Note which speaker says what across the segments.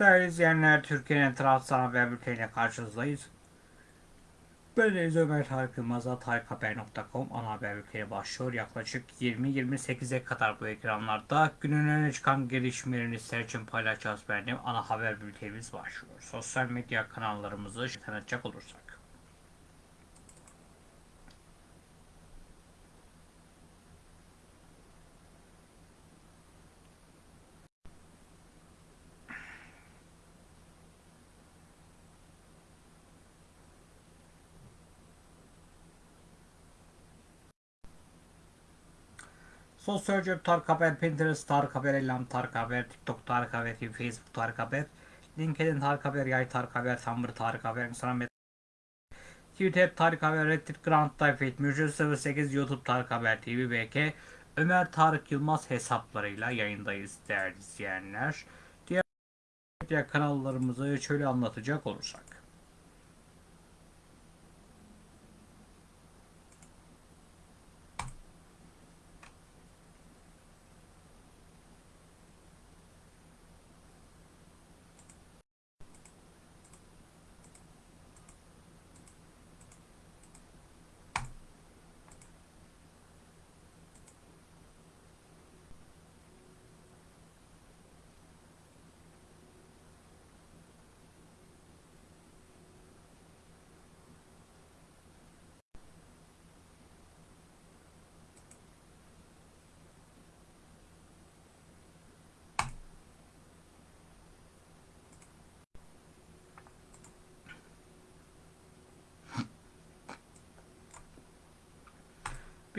Speaker 1: Değerli izleyenler, Türkiye'nin Trabzon haber bülteniyle karşınızdayız. Ben Deniz Ömer Tarık Yılmaz'a tarikhaber.com ana haber bülteni başlıyor. Yaklaşık 20-28'e kadar bu ekranlarda günün öne çıkan gelişmelerini sizler için paylaşacağız benim ana haber bültenimiz başlıyor. Sosyal medya kanallarımızı tanıtacak olursak. Sosyal Cep Tarık Haber, Pinterest Tarık Haber, Elham Tarık Haber, TikTok Tarık Haber, Facebook Tarık Haber, LinkedIn Tarık Haber, Yay Tarık Haber, Tumblr Tarık Haber, Instagram Twitter Tarık Haber, Reddit Grand Typhoid, Müjde 08, YouTube Tarık Haber TV, BK, Ömer Tarık Yılmaz hesaplarıyla yayındayız değerli izleyenler. Diğer kanallarımızı şöyle anlatacak olursak.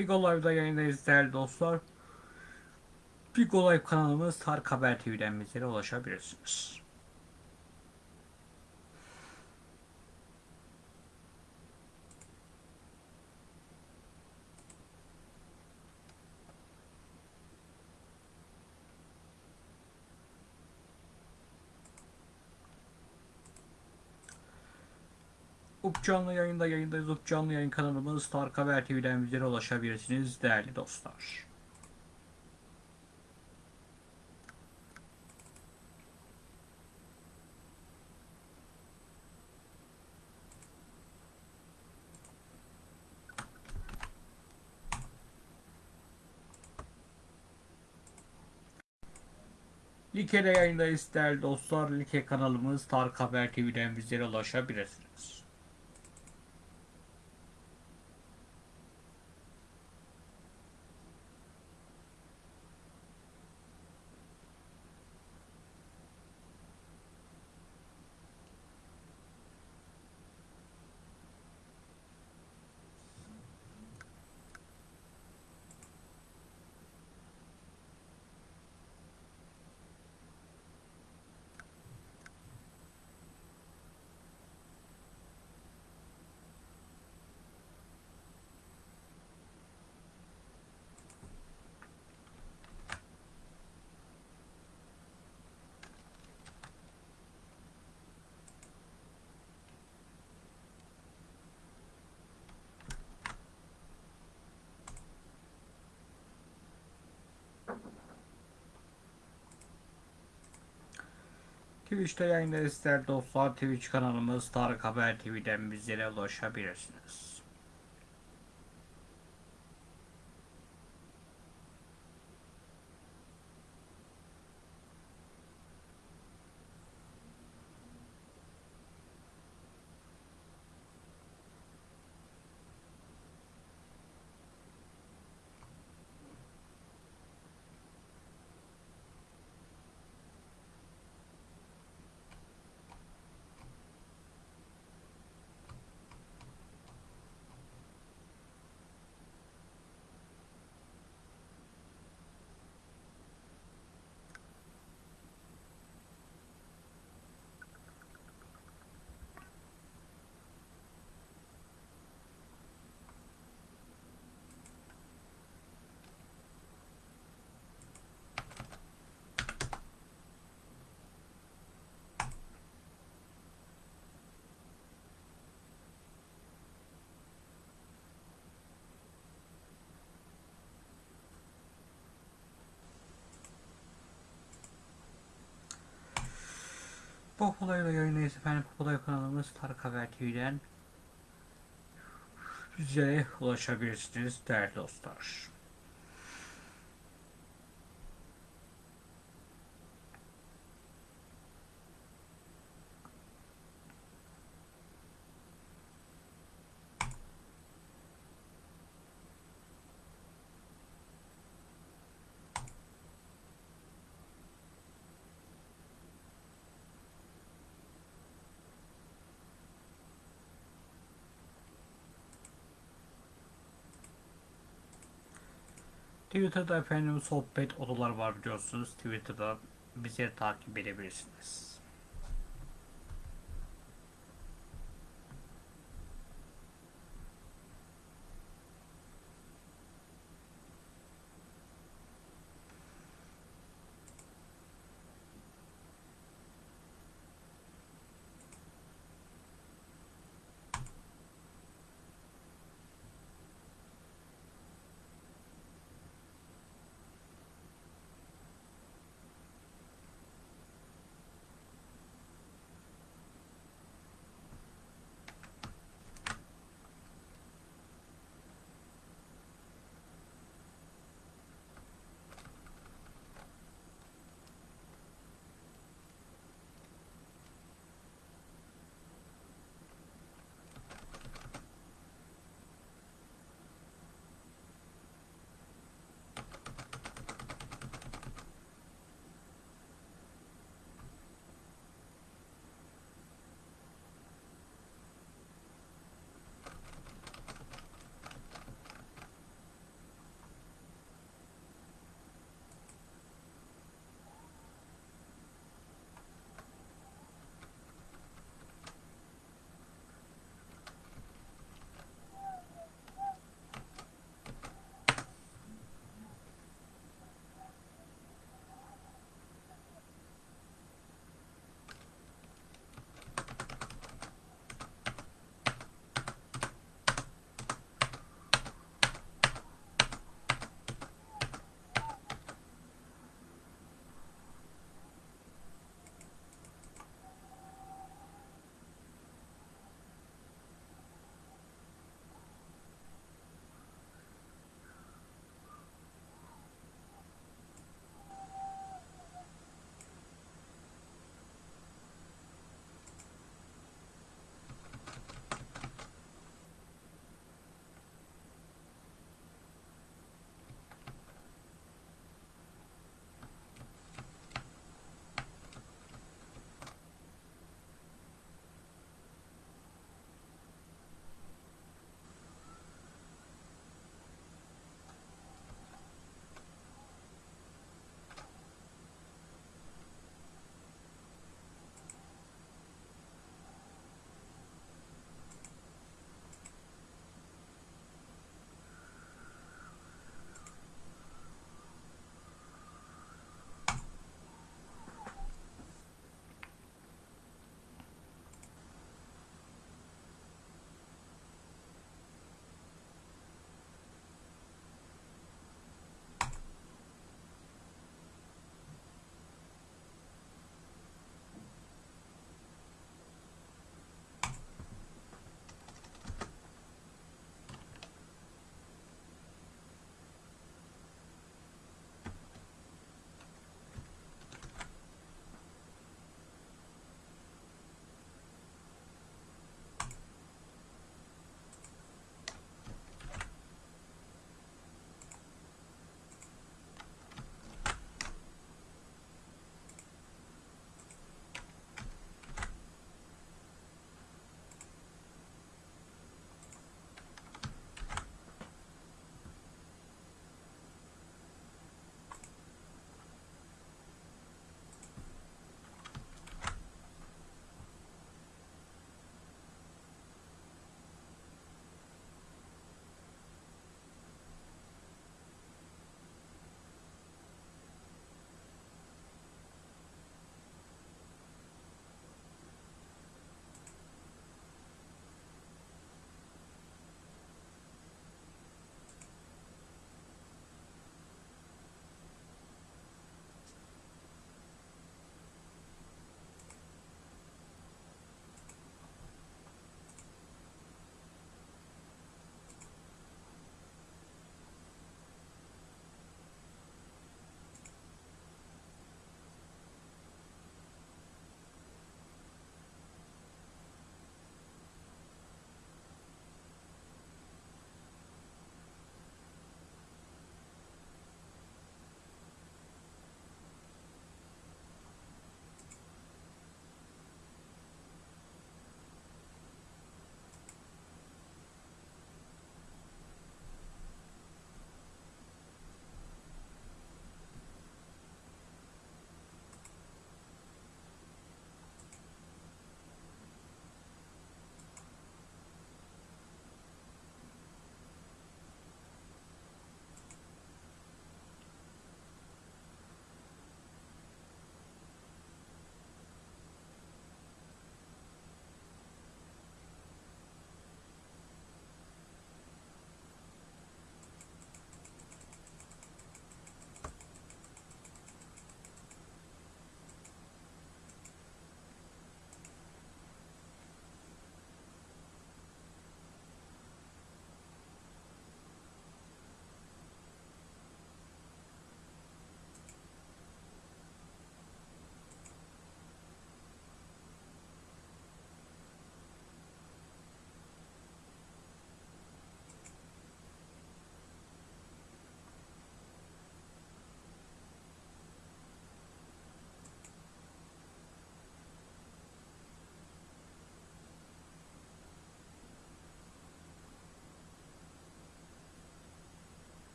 Speaker 1: Big Live'da yayındayız değerli dostlar. Live kanalımız Tarık Haber TV'den bizlere ulaşabilirsiniz. Up canlı yayında yayındayız. Up canlı yayın kanalımız Tarık Haber TV'den bizlere ulaşabilirsiniz değerli dostlar. Like'de yayındayız değerli dostlar. Like kanalımız Tarık Haber TV'den bizlere ulaşabilirsiniz. Twitch'te yayındayız değerli dostlar. Twitch kanalımız Tarık Haber TV'den bizlere ulaşabilirsiniz. Popolay'la yayındayız efendim. Popolay kanalımız Tarık Haber TV'den bizlere ulaşabilirsiniz değerli dostlar. Twitter'da efendim sohbet odalar var biliyorsunuz. Twitter'da bizi takip edebilirsiniz.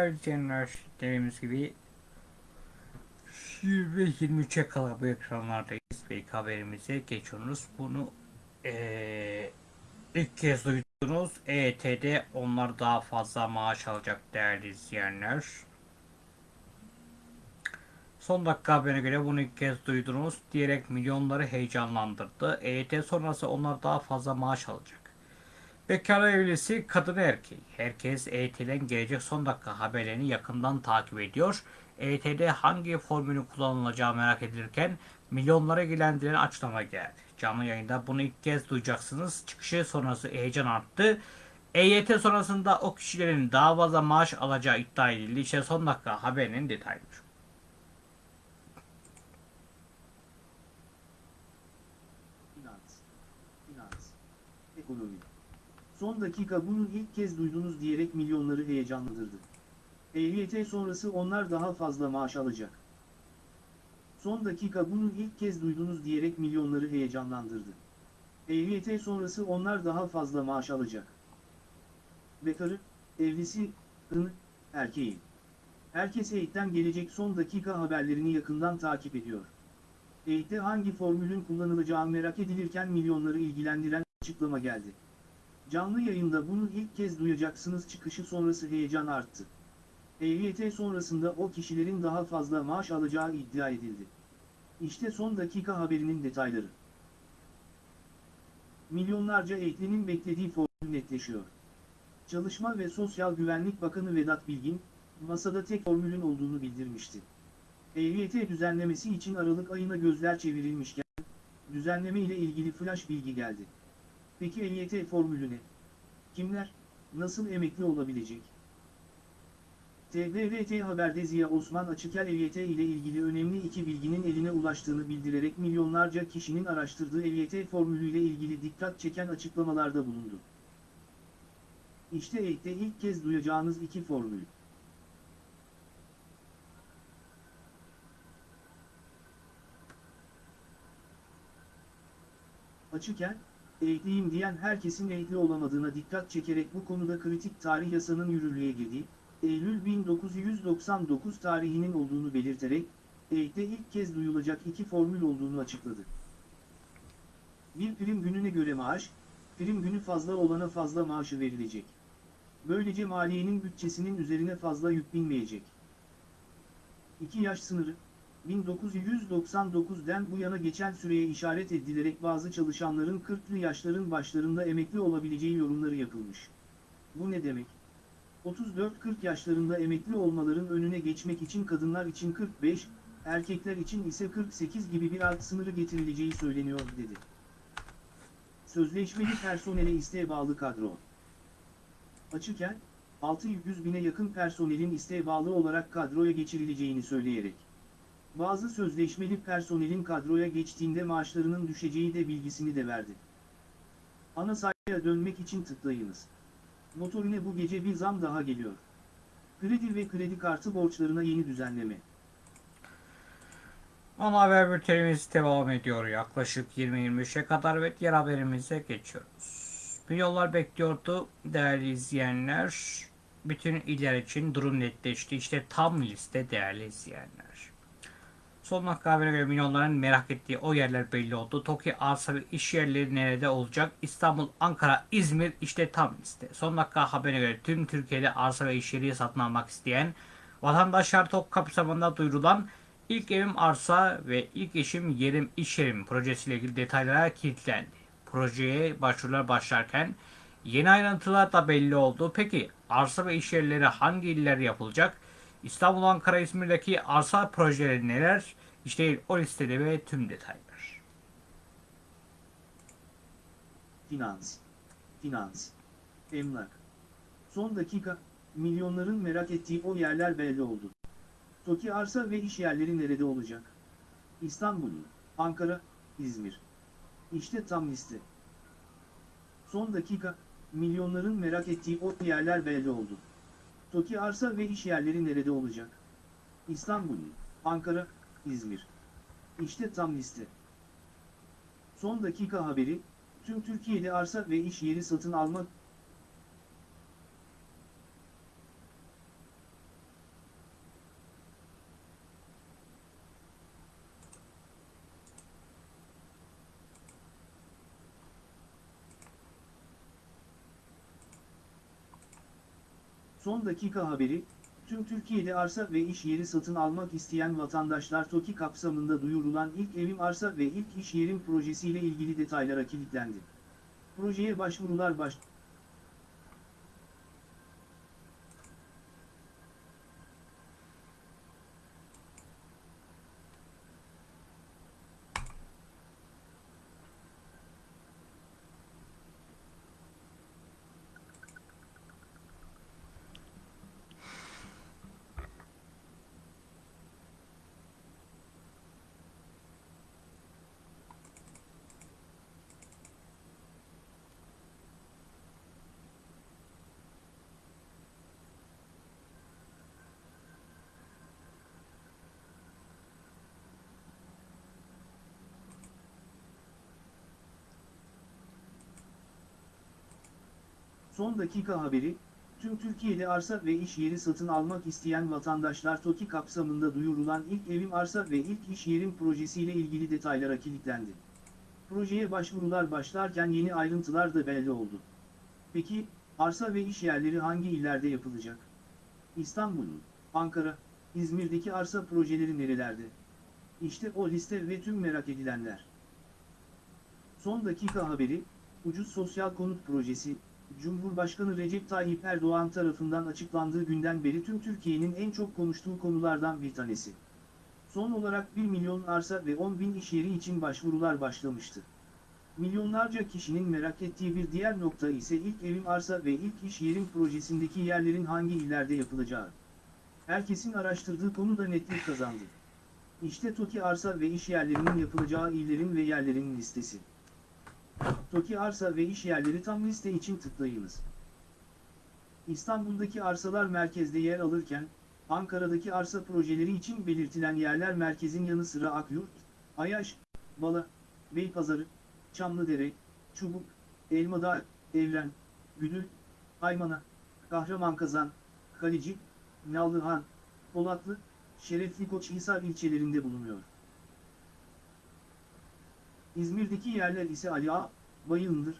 Speaker 1: İzleyenler dediğimiz gibi 20-23'e kadar bu ekranlardayız ve ilk haberimize geçiyoruz. Bunu eee, ilk kez duydunuz. EYT'de onlar daha fazla maaş alacak değerli izleyenler. Son dakika haberine göre bunu ilk kez duydunuz diyerek milyonları heyecanlandırdı. EYT sonrası onlar daha fazla maaş alacak. Bekar evlisi kadın erkeği. Herkes EYT'den gelecek son dakika haberlerini yakından takip ediyor. EYT'de hangi formülün kullanılacağı merak edilirken milyonlara ilgilendiren açıklama geldi. Canlı yayında bunu ilk kez duyacaksınız. Çıkışı sonrası heyecan arttı. EYT sonrasında o kişilerin daha fazla maaş alacağı iddia edildi. İşte son dakika haberinin detayları.
Speaker 2: Finans, finans, ekonomi. Son dakika bunu ilk kez duydunuz diyerek milyonları heyecanlandırdı. EYT sonrası onlar daha fazla maaş alacak. Son dakika bunu ilk kez duydunuz diyerek milyonları heyecanlandırdı. EYT sonrası onlar daha fazla maaş alacak. Bekarı, evlisi, ın, erkeği. Herkes EYT'ten gelecek son dakika haberlerini yakından takip ediyor. EYT'te hangi formülün kullanılacağı merak edilirken milyonları ilgilendiren açıklama geldi. Canlı yayında bunu ilk kez duyacaksınız çıkışı sonrası heyecan arttı. EYT sonrasında o kişilerin daha fazla maaş alacağı iddia edildi. İşte son dakika haberinin detayları. Milyonlarca EYT'nin beklediği formül netleşiyor. Çalışma ve Sosyal Güvenlik Bakanı Vedat Bilgin, masada tek formülün olduğunu bildirmişti. EYT düzenlemesi için Aralık ayına gözler çevrilmişken, düzenleme ile ilgili flash bilgi geldi. Peki EYT formülü ne? Kimler, nasıl emekli olabilecek? TVRT Haber'de Ziya Osman Açıkel EYT ile ilgili önemli iki bilginin eline ulaştığını bildirerek milyonlarca kişinin araştırdığı EYT formülüyle ilgili dikkat çeken açıklamalarda bulundu. İşte EYT'te ilk kez duyacağınız iki formül. Açıken, eğitliyim diyen herkesin eğitli olamadığına dikkat çekerek bu konuda kritik tarih yasanın yürürlüğe girdiği, Eylül 1999 tarihinin olduğunu belirterek, eğitte ilk kez duyulacak iki formül olduğunu açıkladı. Bir prim gününe göre maaş, prim günü fazla olana fazla maaşı verilecek. Böylece maliyenin bütçesinin üzerine fazla yük binmeyecek. 2 yaş sınırı, 1999'den bu yana geçen süreye işaret edilerek bazı çalışanların 40'lı yaşların başlarında emekli olabileceği yorumları yapılmış. Bu ne demek? 34-40 yaşlarında emekli olmaların önüne geçmek için kadınlar için 45, erkekler için ise 48 gibi bir alt sınırı getirileceği söyleniyor dedi. Sözleşmeli personele isteğe bağlı kadro. Açıken, 600 bine yakın personelin isteğe bağlı olarak kadroya geçirileceğini söyleyerek. Bazı sözleşmeli personelin kadroya geçtiğinde maaşlarının düşeceği de bilgisini de verdi. Ana sayfaya dönmek için tıklayınız. Motorine bu gece bir zam daha geliyor. Kredi ve kredi kartı borçlarına yeni düzenleme.
Speaker 1: Ana haber bültenimiz devam ediyor. Yaklaşık 20-23'e kadar ve diğer haberimize geçiyoruz. Milyonlar bekliyordu değerli izleyenler. Bütün iller için durum netleşti. İşte tam liste değerli izleyenler. Son dakika haberine göre milyonların merak ettiği o yerler belli oldu. TOKİ arsa ve iş yerleri nerede olacak? İstanbul, Ankara, İzmir işte tam liste. Son dakika haberine göre tüm Türkiye'de arsa ve iş yeri satın almak isteyen vatandaşlar TOK kapsamında duyurulan ilk evim arsa ve ilk eşim yerim iş yerim projesiyle ilgili detaylara kilitlendi. Projeye başvurular başlarken yeni ayrıntılar da belli oldu. Peki arsa ve iş yerleri hangi iller yapılacak? İstanbul, Ankara, İzmir'deki arsa projeleri neler? İşte o listede ve tüm detaylar.
Speaker 2: Finans, finans, emlak. Son dakika, milyonların merak ettiği o yerler belli oldu. TOKİ arsa ve iş yerleri nerede olacak? İstanbul, Ankara, İzmir. İşte tam liste. Son dakika, milyonların merak ettiği o yerler belli oldu. TOKİ arsa ve iş yerleri nerede olacak? İstanbul, Ankara, İzmir. İşte tam liste. Son dakika haberi, tüm Türkiye'de arsa ve iş yeri satın alma Son dakika haberi, tüm Türkiye'de arsa ve iş yeri satın almak isteyen vatandaşlar TOKİ kapsamında duyurulan ilk evim arsa ve ilk iş yerim projesiyle ilgili detaylara kilitlendi. Projeye başvurular baş... Son dakika haberi, tüm Türkiye'de arsa ve iş yeri satın almak isteyen vatandaşlar TOKİ kapsamında duyurulan ilk evim arsa ve ilk iş yerim projesiyle ilgili detaylara kilitlendi. Projeye başvurular başlarken yeni ayrıntılar da belli oldu. Peki, arsa ve iş yerleri hangi illerde yapılacak? İstanbul'un, Ankara, İzmir'deki arsa projeleri nerelerde? İşte o liste ve tüm merak edilenler. Son dakika haberi, ucuz sosyal konut projesi, Cumhurbaşkanı Recep Tayyip Erdoğan tarafından açıklandığı günden beri tüm Türkiye'nin en çok konuştuğu konulardan bir tanesi. Son olarak 1 milyon arsa ve 10 bin iş yeri için başvurular başlamıştı. Milyonlarca kişinin merak ettiği bir diğer nokta ise ilk evim arsa ve ilk iş yerim projesindeki yerlerin hangi illerde yapılacağı. Herkesin araştırdığı konu da netlik kazandı. İşte TOKİ arsa ve iş yerlerinin yapılacağı illerin ve yerlerin listesi. TOKİ arsa ve iş yerleri tam liste için tıklayınız. İstanbul'daki arsalar merkezde yer alırken, Ankara'daki arsa projeleri için belirtilen yerler merkezin yanı sıra Akyurt, Ayaş, Bala, Beypazarı, Çamlıdere, Çubuk, Elmadağ, Evren, Güdül, Aymana, Kahramankazan, Kalici, Nallıhan, Polatlı, Şerefli Koçhisar ilçelerinde bulunuyor. İzmir'deki yerler ise Ali Ağa, Bayındır,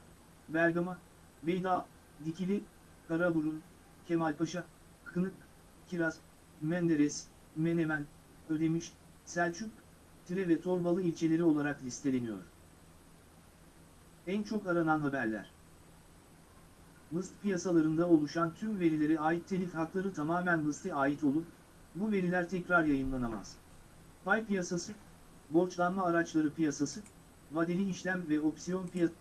Speaker 2: Bergama, Beyda, Dikili, Karaburun, Kemalpaşa, Kınık, Kiraz, Menderes, Menemen, Ödemiş, Selçuk, Tire ve Torbalı ilçeleri olarak listeleniyor. En çok aranan haberler. Mıst piyasalarında oluşan tüm verilere ait telif hakları tamamen Mıst'e ait olup, bu veriler tekrar yayınlanamaz. Pay piyasası, borçlanma araçları piyasası, vadeli işlem ve opsiyon piyasası,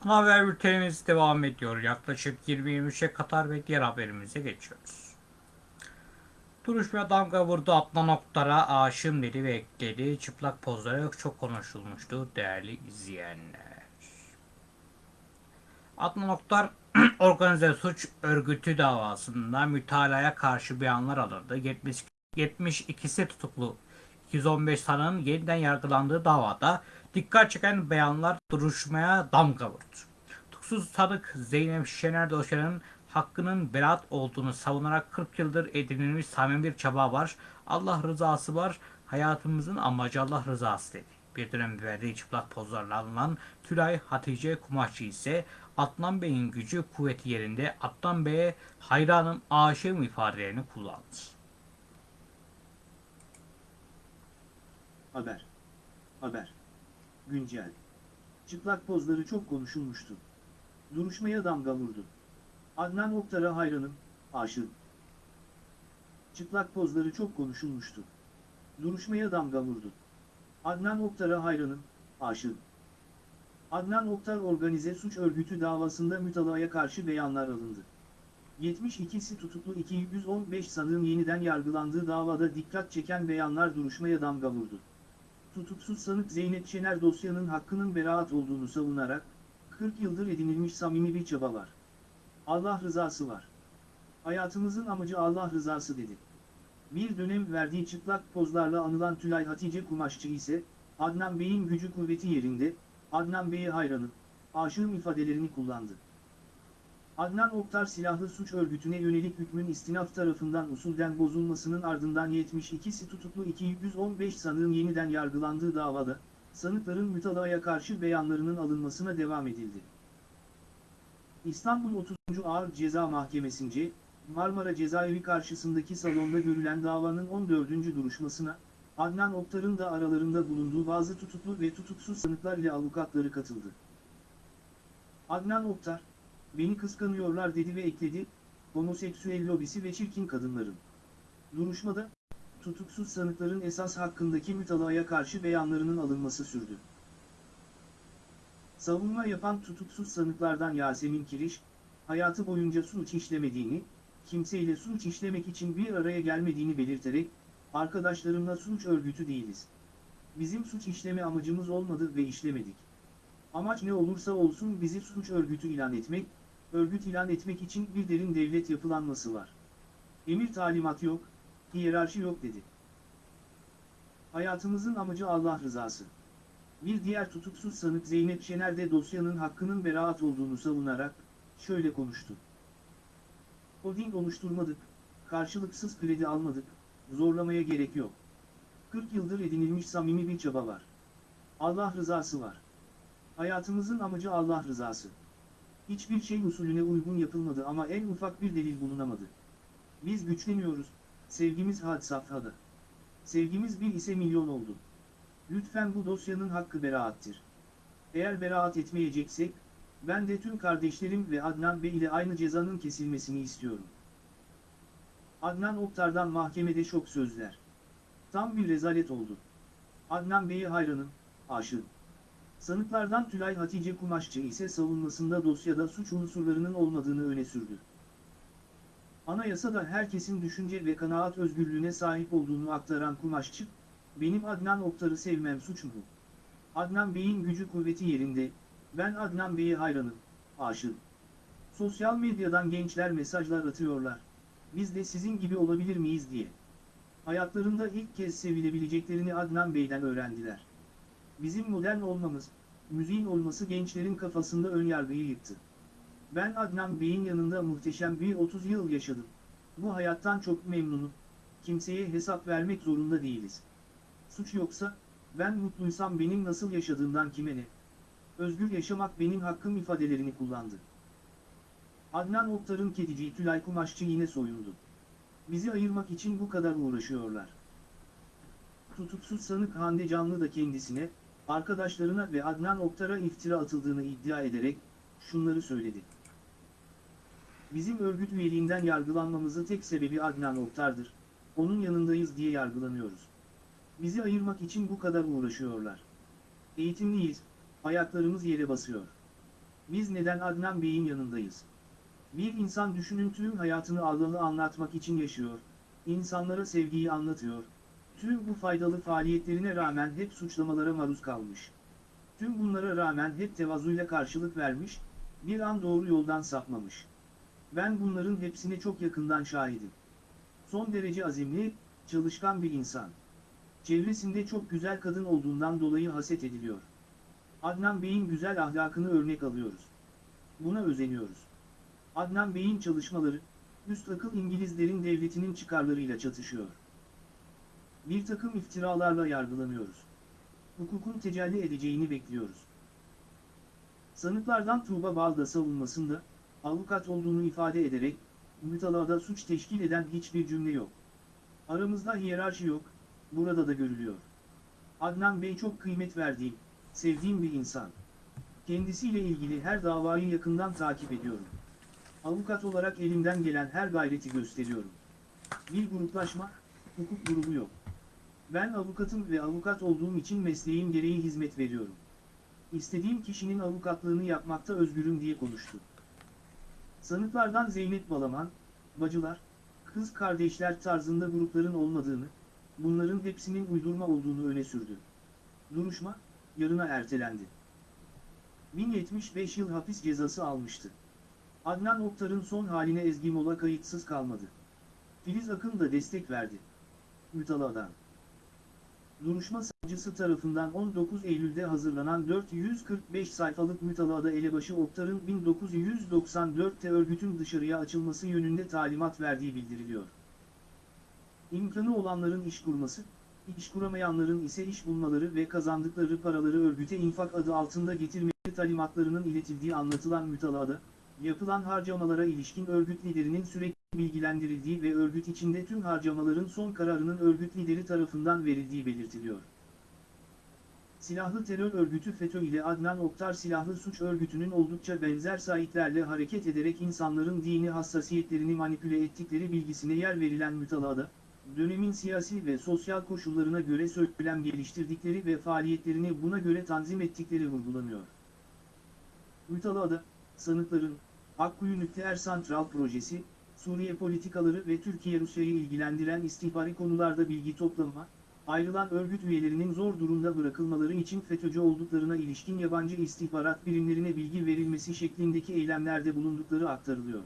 Speaker 1: haber bültenimiz devam ediyor. Yaklaşık 20-23'e Katar ve diğer haberimize geçiyoruz. Duruşmaya damga vurdu Adnan Oktar'a aşığım dedi ve ekledi. Çıplak pozları çok konuşulmuştu değerli izleyenler. Adnan Oktar organize suç örgütü davasında mütalaya karşı beyanlar alındı. 70, 72'si tutuklu 215 sanığın yeniden yargılandığı davada dikkat çeken beyanlar duruşmaya damga vurdu. Tutuksuz sanık Zeynep Şener dosyanın hakkının beraat olduğunu savunarak 40 yıldır edinilmiş samimi bir çaba var. Allah rızası var. Hayatımızın amacı Allah rızası dedi. Bir dönem verdiği çıplak pozlarla alınan Tülay Hatice Kumaşçı ise Adnan Bey'in gücü kuvveti yerinde Adnan Bey'e hayranım aşığım ifadelerini kullandı.
Speaker 2: Haber. Haber. Güncel. Çıplak pozları çok konuşulmuştu. Duruşmaya damga vurdu. Adnan Oktar'a hayranım, aşığım. Çıplak pozları çok konuşulmuştu. Duruşmaya damga vurdu. Adnan Oktar'a hayranım, aşığım. Adnan Oktar organize suç örgütü davasında mütalaya karşı beyanlar alındı. 72'si tutuklu 215 sanığın yeniden yargılandığı davada dikkat çeken beyanlar duruşmaya damga vurdu. Tutuksuz sanık Zeynep Şener dosyanın hakkının beraat olduğunu savunarak, 40 yıldır edinilmiş samimi bir çaba var. Allah rızası var. Hayatımızın amacı Allah rızası dedi. Bir dönem verdiği çıplak pozlarla anılan Tülay Hatice Kumaşçı ise, Adnan Bey'in gücü kuvveti yerinde, Adnan Bey'e hayranım, aşığım ifadelerini kullandı. Adnan Oktar silahlı suç örgütüne yönelik hükmün istinaf tarafından usulden bozulmasının ardından 72'si tutuklu 215 sanığın yeniden yargılandığı davada, sanıkların mütalaya karşı beyanlarının alınmasına devam edildi. İstanbul 30. Ağır Ceza Mahkemesi'nce, Marmara Cezaevi karşısındaki salonda görülen davanın 14. duruşmasına, Adnan Oktar'ın da aralarında bulunduğu bazı tutuklu ve tutuksuz sanıklar ile avukatları katıldı. Adnan Oktar, beni kıskanıyorlar dedi ve ekledi, homoseksüel lobisi ve çirkin kadınların. Duruşmada, tutuksuz sanıkların esas hakkındaki mütalaya karşı beyanlarının alınması sürdü. Savunma yapan tutuksuz sanıklardan Yasemin Kiriş, hayatı boyunca suç işlemediğini, kimseyle suç işlemek için bir araya gelmediğini belirterek, arkadaşlarımla suç örgütü değiliz. Bizim suç işleme amacımız olmadı ve işlemedik. Amaç ne olursa olsun bizi suç örgütü ilan etmek, örgüt ilan etmek için bir derin devlet yapılanması var. Emir talimat yok, hiyerarşi yok dedi. Hayatımızın amacı Allah rızası. Bir diğer tutuksuz sanık Zeynep Şener de dosyanın hakkının beraat olduğunu savunarak, şöyle konuştu. Holding oluşturmadık, karşılıksız kredi almadık, zorlamaya gerek yok. 40 yıldır edinilmiş samimi bir çaba var. Allah rızası var. Hayatımızın amacı Allah rızası. Hiçbir şey usulüne uygun yapılmadı ama en ufak bir delil bulunamadı. Biz güçleniyoruz, sevgimiz had safhada. Sevgimiz bir ise milyon oldu. Lütfen bu dosyanın hakkı beraattir. Eğer beraat etmeyeceksek, ben de tüm kardeşlerim ve Adnan Bey ile aynı cezanın kesilmesini istiyorum. Adnan Oktar'dan mahkemede şok sözler. Tam bir rezalet oldu. Adnan Bey'e hayranım, aşığım. Sanıklardan Tülay Hatice Kumaşçı ise savunmasında dosyada suç unsurlarının olmadığını öne sürdü. Anayasada herkesin düşünce ve kanaat özgürlüğüne sahip olduğunu aktaran Kumaşçı, benim Adnan Oktar'ı sevmem suç mu? Adnan Bey'in gücü kuvveti yerinde, ben Adnan Bey'e hayranım, aşığım. Sosyal medyadan gençler mesajlar atıyorlar. Biz de sizin gibi olabilir miyiz diye. Hayatlarında ilk kez sevilebileceklerini Adnan Bey'den öğrendiler. Bizim modern olmamız, müziğin olması gençlerin kafasında ön yargıyı yıktı. Ben Adnan Bey'in yanında muhteşem bir 30 yıl yaşadım. Bu hayattan çok memnunum. Kimseye hesap vermek zorunda değiliz. Suç yoksa, ben mutluysam benim nasıl yaşadığımdan kime ne? Özgür yaşamak benim hakkım ifadelerini kullandı. Adnan Oktar'ın kediciyi Tülay Kumaşçı yine soyundu. Bizi ayırmak için bu kadar uğraşıyorlar. Tutuksuz sanık Hande Canlı da kendisine, arkadaşlarına ve Adnan Oktar'a iftira atıldığını iddia ederek, şunları söyledi. Bizim örgüt üyeliğinden yargılanmamızın tek sebebi Adnan Oktar'dır. Onun yanındayız diye yargılanıyoruz. Bizi ayırmak için bu kadar uğraşıyorlar. Eğitimliyiz, ayaklarımız yere basıyor. Biz neden Adnan Bey'in yanındayız? Bir insan düşünün tüm hayatını Allah'ı anlatmak için yaşıyor, insanlara sevgiyi anlatıyor, tüm bu faydalı faaliyetlerine rağmen hep suçlamalara maruz kalmış. Tüm bunlara rağmen hep tevazuyla karşılık vermiş, bir an doğru yoldan sapmamış. Ben bunların hepsine çok yakından şahidim. Son derece azimli, çalışkan bir insan. Çevresinde çok güzel kadın olduğundan dolayı haset ediliyor. Adnan Bey'in güzel ahlakını örnek alıyoruz. Buna özeniyoruz. Adnan Bey'in çalışmaları, üst akıl İngilizlerin devletinin çıkarlarıyla çatışıyor. Bir takım iftiralarla yargılanıyoruz. Hukukun tecelli edeceğini bekliyoruz. Sanıklardan Tuğba Balda savunmasında, avukat olduğunu ifade ederek, mütalada suç teşkil eden hiçbir cümle yok. Aramızda hiyerarşi yok, burada da görülüyor. Adnan Bey çok kıymet verdiğim, sevdiğim bir insan. Kendisiyle ilgili her davayı yakından takip ediyorum. Avukat olarak elimden gelen her gayreti gösteriyorum. Bir gruplaşma, hukuk grubu yok. Ben avukatım ve avukat olduğum için mesleğim gereği hizmet veriyorum. İstediğim kişinin avukatlığını yapmakta özgürüm diye konuştu. Sanıklardan Zeynep Balaman, bacılar, kız kardeşler tarzında grupların olmadığını, bunların hepsinin uydurma olduğunu öne sürdü. Duruşma, yarına ertelendi. 1075 yıl hapis cezası almıştı. Adnan Oktar'ın son haline Ezgi Mola kayıtsız kalmadı. Filiz Akın da destek verdi. Mütala'dan. Duruşma savcısı tarafından 19 Eylül'de hazırlanan 445 sayfalık mütalada elebaşı Oktar'ın 1994'te örgütün dışarıya açılması yönünde talimat verdiği bildiriliyor. İmkanı olanların iş kurması, iş kuramayanların ise iş bulmaları ve kazandıkları paraları örgüte infak adı altında getirmeleri talimatlarının iletildiği anlatılan mütalada, yapılan harcamalara ilişkin örgüt liderinin sürekli bilgilendirildiği ve örgüt içinde tüm harcamaların son kararının örgüt lideri tarafından verildiği belirtiliyor. Silahlı terör örgütü FETÖ ile Adnan Oktar silahlı suç örgütünün oldukça benzer sahiplerle hareket ederek insanların dini hassasiyetlerini manipüle ettikleri bilgisine yer verilen mütalada, dönemin siyasi ve sosyal koşullarına göre söylem geliştirdikleri ve faaliyetlerini buna göre tanzim ettikleri vurgulanıyor. Mütalada, sanıkların, Akkuyu Nükleer Santral Projesi, Suriye politikaları ve Türkiye-Rusya'yı ilgilendiren istihbari konularda bilgi toplama, ayrılan örgüt üyelerinin zor durumda bırakılmaları için FETÖ'cü olduklarına ilişkin yabancı istihbarat birimlerine bilgi verilmesi şeklindeki eylemlerde bulundukları aktarılıyor.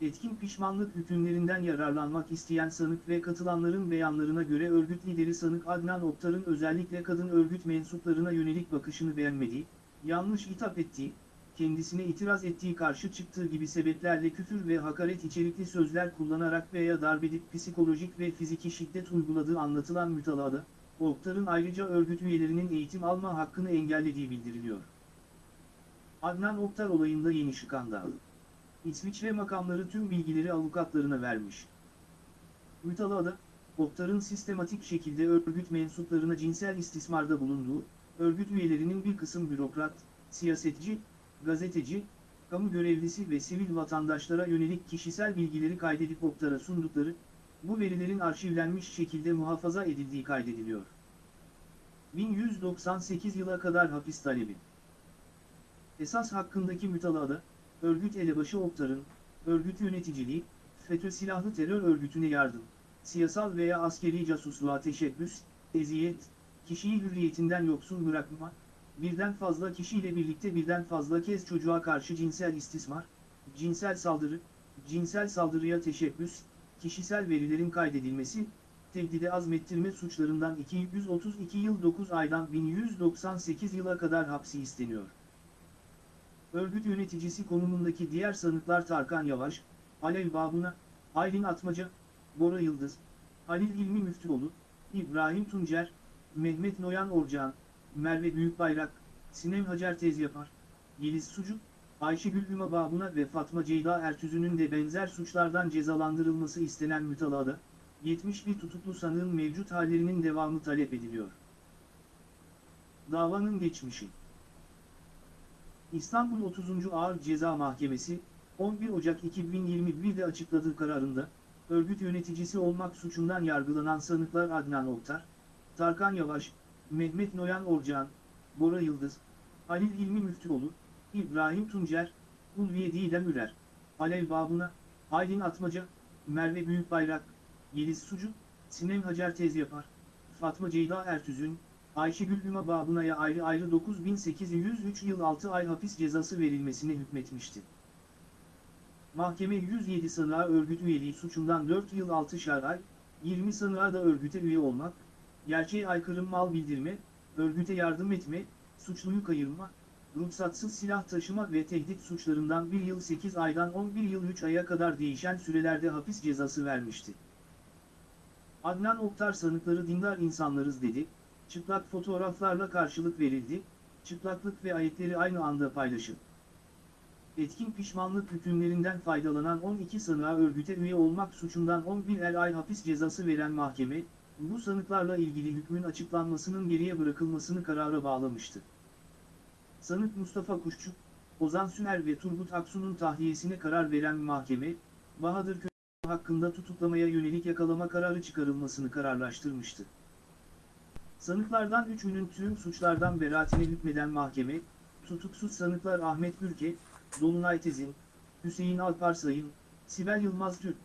Speaker 2: Etkin pişmanlık hükümlerinden yararlanmak isteyen sanık ve katılanların beyanlarına göre örgüt lideri sanık Adnan Oktar'ın özellikle kadın örgüt mensuplarına yönelik bakışını beğenmediği, yanlış hitap ettiği, kendisine itiraz ettiği karşı çıktığı gibi sebeplerle küfür ve hakaret içerikli sözler kullanarak veya darbedip psikolojik ve fiziki şiddet uyguladığı anlatılan mütalada, Oktar'ın ayrıca örgüt üyelerinin eğitim alma hakkını engellediği bildiriliyor. Adnan Oktar olayında yeni skandal. İsviçre makamları tüm bilgileri avukatlarına vermiş. Mütalada, Oktar'ın sistematik şekilde örgüt mensuplarına cinsel istismarda bulunduğu, örgüt üyelerinin bir kısım bürokrat, siyasetçi, gazeteci, kamu görevlisi ve sivil vatandaşlara yönelik kişisel bilgileri kaydedip Oktar'a sundukları, bu verilerin arşivlenmiş şekilde muhafaza edildiği kaydediliyor. 1198 yıla kadar hapis talebi. Esas hakkındaki mütalada, örgüt elebaşı Oktar'ın, örgüt yöneticiliği, FETÖ silahlı terör örgütüne yardım, siyasal veya askeri casusluğa teşebbüs, eziyet, kişiyi hürriyetinden yoksun bırakma, birden fazla kişiyle birlikte birden fazla kez çocuğa karşı cinsel istismar, cinsel saldırı, cinsel saldırıya teşebbüs, kişisel verilerin kaydedilmesi, tehdide azmettirme suçlarından 232 yıl 9 aydan 1198 yıla kadar hapsi isteniyor. Örgüt yöneticisi konumundaki diğer sanıklar Tarkan Yavaş, Alev Babuna, Aylin Atmaca, Bora Yıldız, Halil İlmi Müftüoğlu, İbrahim Tuncer, Mehmet Noyan Orcan, Merve Büyükbayrak, Sinem Hacer Tezyapar, Yeliz Sucuk, Ayşegül Hüma Babuna ve Fatma Ceyda Ertüzü'nün de benzer suçlardan cezalandırılması istenen mütalada, 71 tutuklu sanığın mevcut hallerinin devamı talep ediliyor. Davanın geçmişi İstanbul 30. Ağır Ceza Mahkemesi, 11 Ocak 2021'de açıkladığı kararında, örgüt yöneticisi olmak suçundan yargılanan sanıklar Adnan Oktar, Tarkan Yavaş, Mehmet Noyan Orcan, Bora Yıldız, Halil İlmi Müftüoğlu, İbrahim Tuncer, Ulviye Didem Ürer, Alev Babuna, Aylin Atmaca, Merve Büyükbayrak, Yeliz Sucu, Sinem Hacer Tezyapar, Fatma Ceyda Ertüzün, Ayşegül Hüma Babuna'ya ayrı ayrı 9803 yıl 6 ay hapis cezası verilmesine hükmetmişti. Mahkeme 107 sanığa örgüt üyeliği suçundan 4 yıl 6 ay, 20 sanığa da örgüte üye olmak, gerçeğe aykırı mal bildirme, örgüte yardım etme, suçluyu kayırma, ruhsatsız silah taşıma ve tehdit suçlarından 1 yıl 8 aydan 11 yıl 3 aya kadar değişen sürelerde hapis cezası vermişti. Adnan Oktar sanıkları dindar insanlarız dedi, çıplak fotoğraflarla karşılık verildi, çıplaklık ve ayetleri aynı anda paylaşın. Etkin pişmanlık hükümlerinden faydalanan 12 sanığa örgüte üye olmak suçundan 11 ay hapis cezası veren mahkeme, bu sanıklarla ilgili hükmün açıklanmasının geriye bırakılmasını karara bağlamıştı. Sanık Mustafa Kuşçuk, Ozan Sümer ve Turgut Aksu'nun tahliyesine karar veren mahkeme, Bahadır Köy hakkında tutuklamaya yönelik yakalama kararı çıkarılmasını kararlaştırmıştı. Sanıklardan üçünün tüm suçlardan beraatine hükmeden mahkeme, tutuksuz sanıklar Ahmet Gürke, Dolunay Tezin, Hüseyin Alparsayın, Sibel Yılmaz Türk,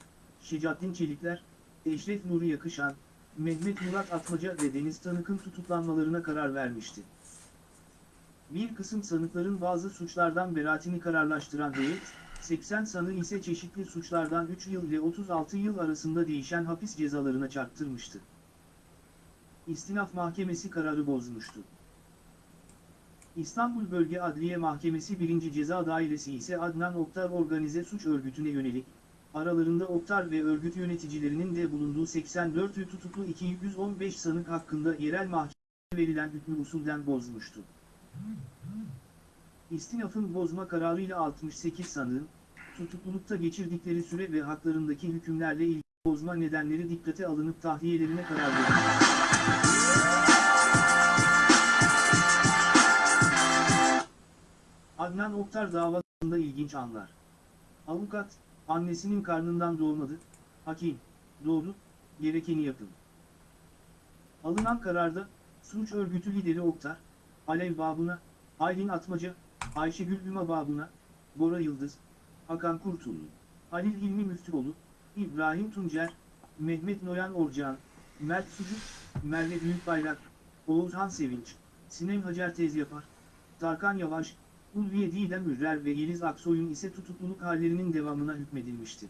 Speaker 2: Şecaddin Çelikler, Eşref Nuri Yakışan, Mehmet Murat Atmaca ve Deniz Tanık'ın tutuklanmalarına karar vermişti. Bir kısım sanıkların bazı suçlardan beraatini kararlaştıran heyet, 80 sanığı ise çeşitli suçlardan 3 yıl ile 36 yıl arasında değişen hapis cezalarına çarptırmıştı. İstinaf Mahkemesi kararı bozmuştu. İstanbul Bölge Adliye Mahkemesi 1. Ceza Dairesi ise Adnan Oktar Organize Suç Örgütü'ne yönelik, aralarında Oktar ve örgüt yöneticilerinin de bulunduğu 84 tutuklu 215 sanık hakkında yerel mahkeme verilen hükmü usulden bozmuştu. İstinafın bozma kararıyla 68 sanığın, tutuklulukta geçirdikleri süre ve haklarındaki hükümlerle ilgili bozma nedenleri dikkate alınıp tahliyelerine karar verildi. Adnan Oktar davasında ilginç anlar. Avukat, annesinin karnından doğmadı, hakim, doğdu, gerekeni yapın. Alınan kararda, suç örgütü lideri Oktar, Alev babına, Aylin Atmaca, Ayşegül Üma babına, Bora Yıldız, Hakan Kurtullu, Halil Hilmi Müftüoğlu, İbrahim Tuncer, Mehmet Noyan Orcan, Mert Sucuk, Merve Büyükbayrak, Oğuzhan Sevinç, Sinem Hacer Tezyapar, Tarkan Yavaş, Ulviye Didem Ürrer ve Yeliz Aksoy'un ise tutukluluk hallerinin devamına hükmedilmişti.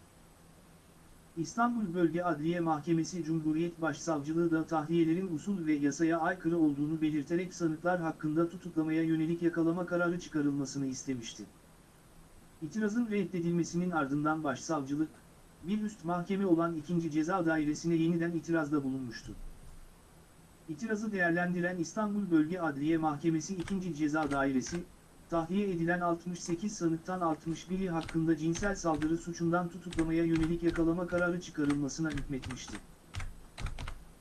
Speaker 2: İstanbul Bölge Adliye Mahkemesi Cumhuriyet Başsavcılığı da tahliyelerin usul ve yasaya aykırı olduğunu belirterek sanıklar hakkında tutuklamaya yönelik yakalama kararı çıkarılmasını istemişti. İtirazın reddedilmesinin ardından başsavcılık, bir üst mahkeme olan 2. Ceza Dairesi'ne yeniden itirazda bulunmuştu. İtirazı değerlendiren İstanbul Bölge Adliye Mahkemesi 2. Ceza Dairesi, tahliye edilen 68 sanıktan 61'i hakkında cinsel saldırı suçundan tutuklamaya yönelik yakalama kararı çıkarılmasına hükmetmişti.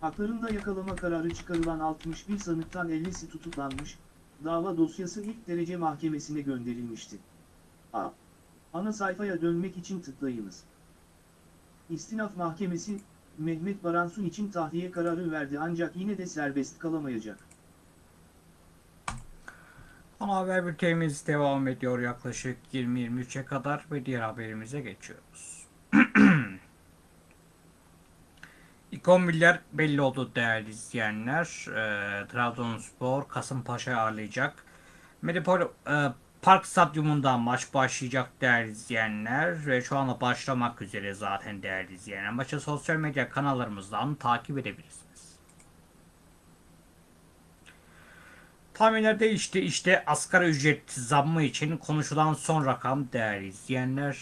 Speaker 2: Haklarında yakalama kararı çıkarılan 61 sanıktan 50'si tutuklanmış, dava dosyası ilk derece mahkemesine gönderilmişti. A. Ana sayfaya dönmek için tıklayınız. İstinaf Mahkemesi, Mehmet Baransu için tahliye kararı verdi ancak yine de serbest kalamayacak.
Speaker 1: Ana haber bültenimiz devam ediyor yaklaşık 20-23'e kadar ve diğer haberimize geçiyoruz. İkonbiller belli oldu değerli izleyenler. E, Trabzonspor Kasımpaşa'yı ağırlayacak. Medipol e, Park Stadyumunda maç başlayacak değerli izleyenler ve şu anda başlamak üzere zaten değerli izleyenler. Maçı sosyal medya kanallarımızdan takip edebilirsiniz. Tahminler değişti. İşte asgari ücret zammı için konuşulan son rakam değerli izleyenler.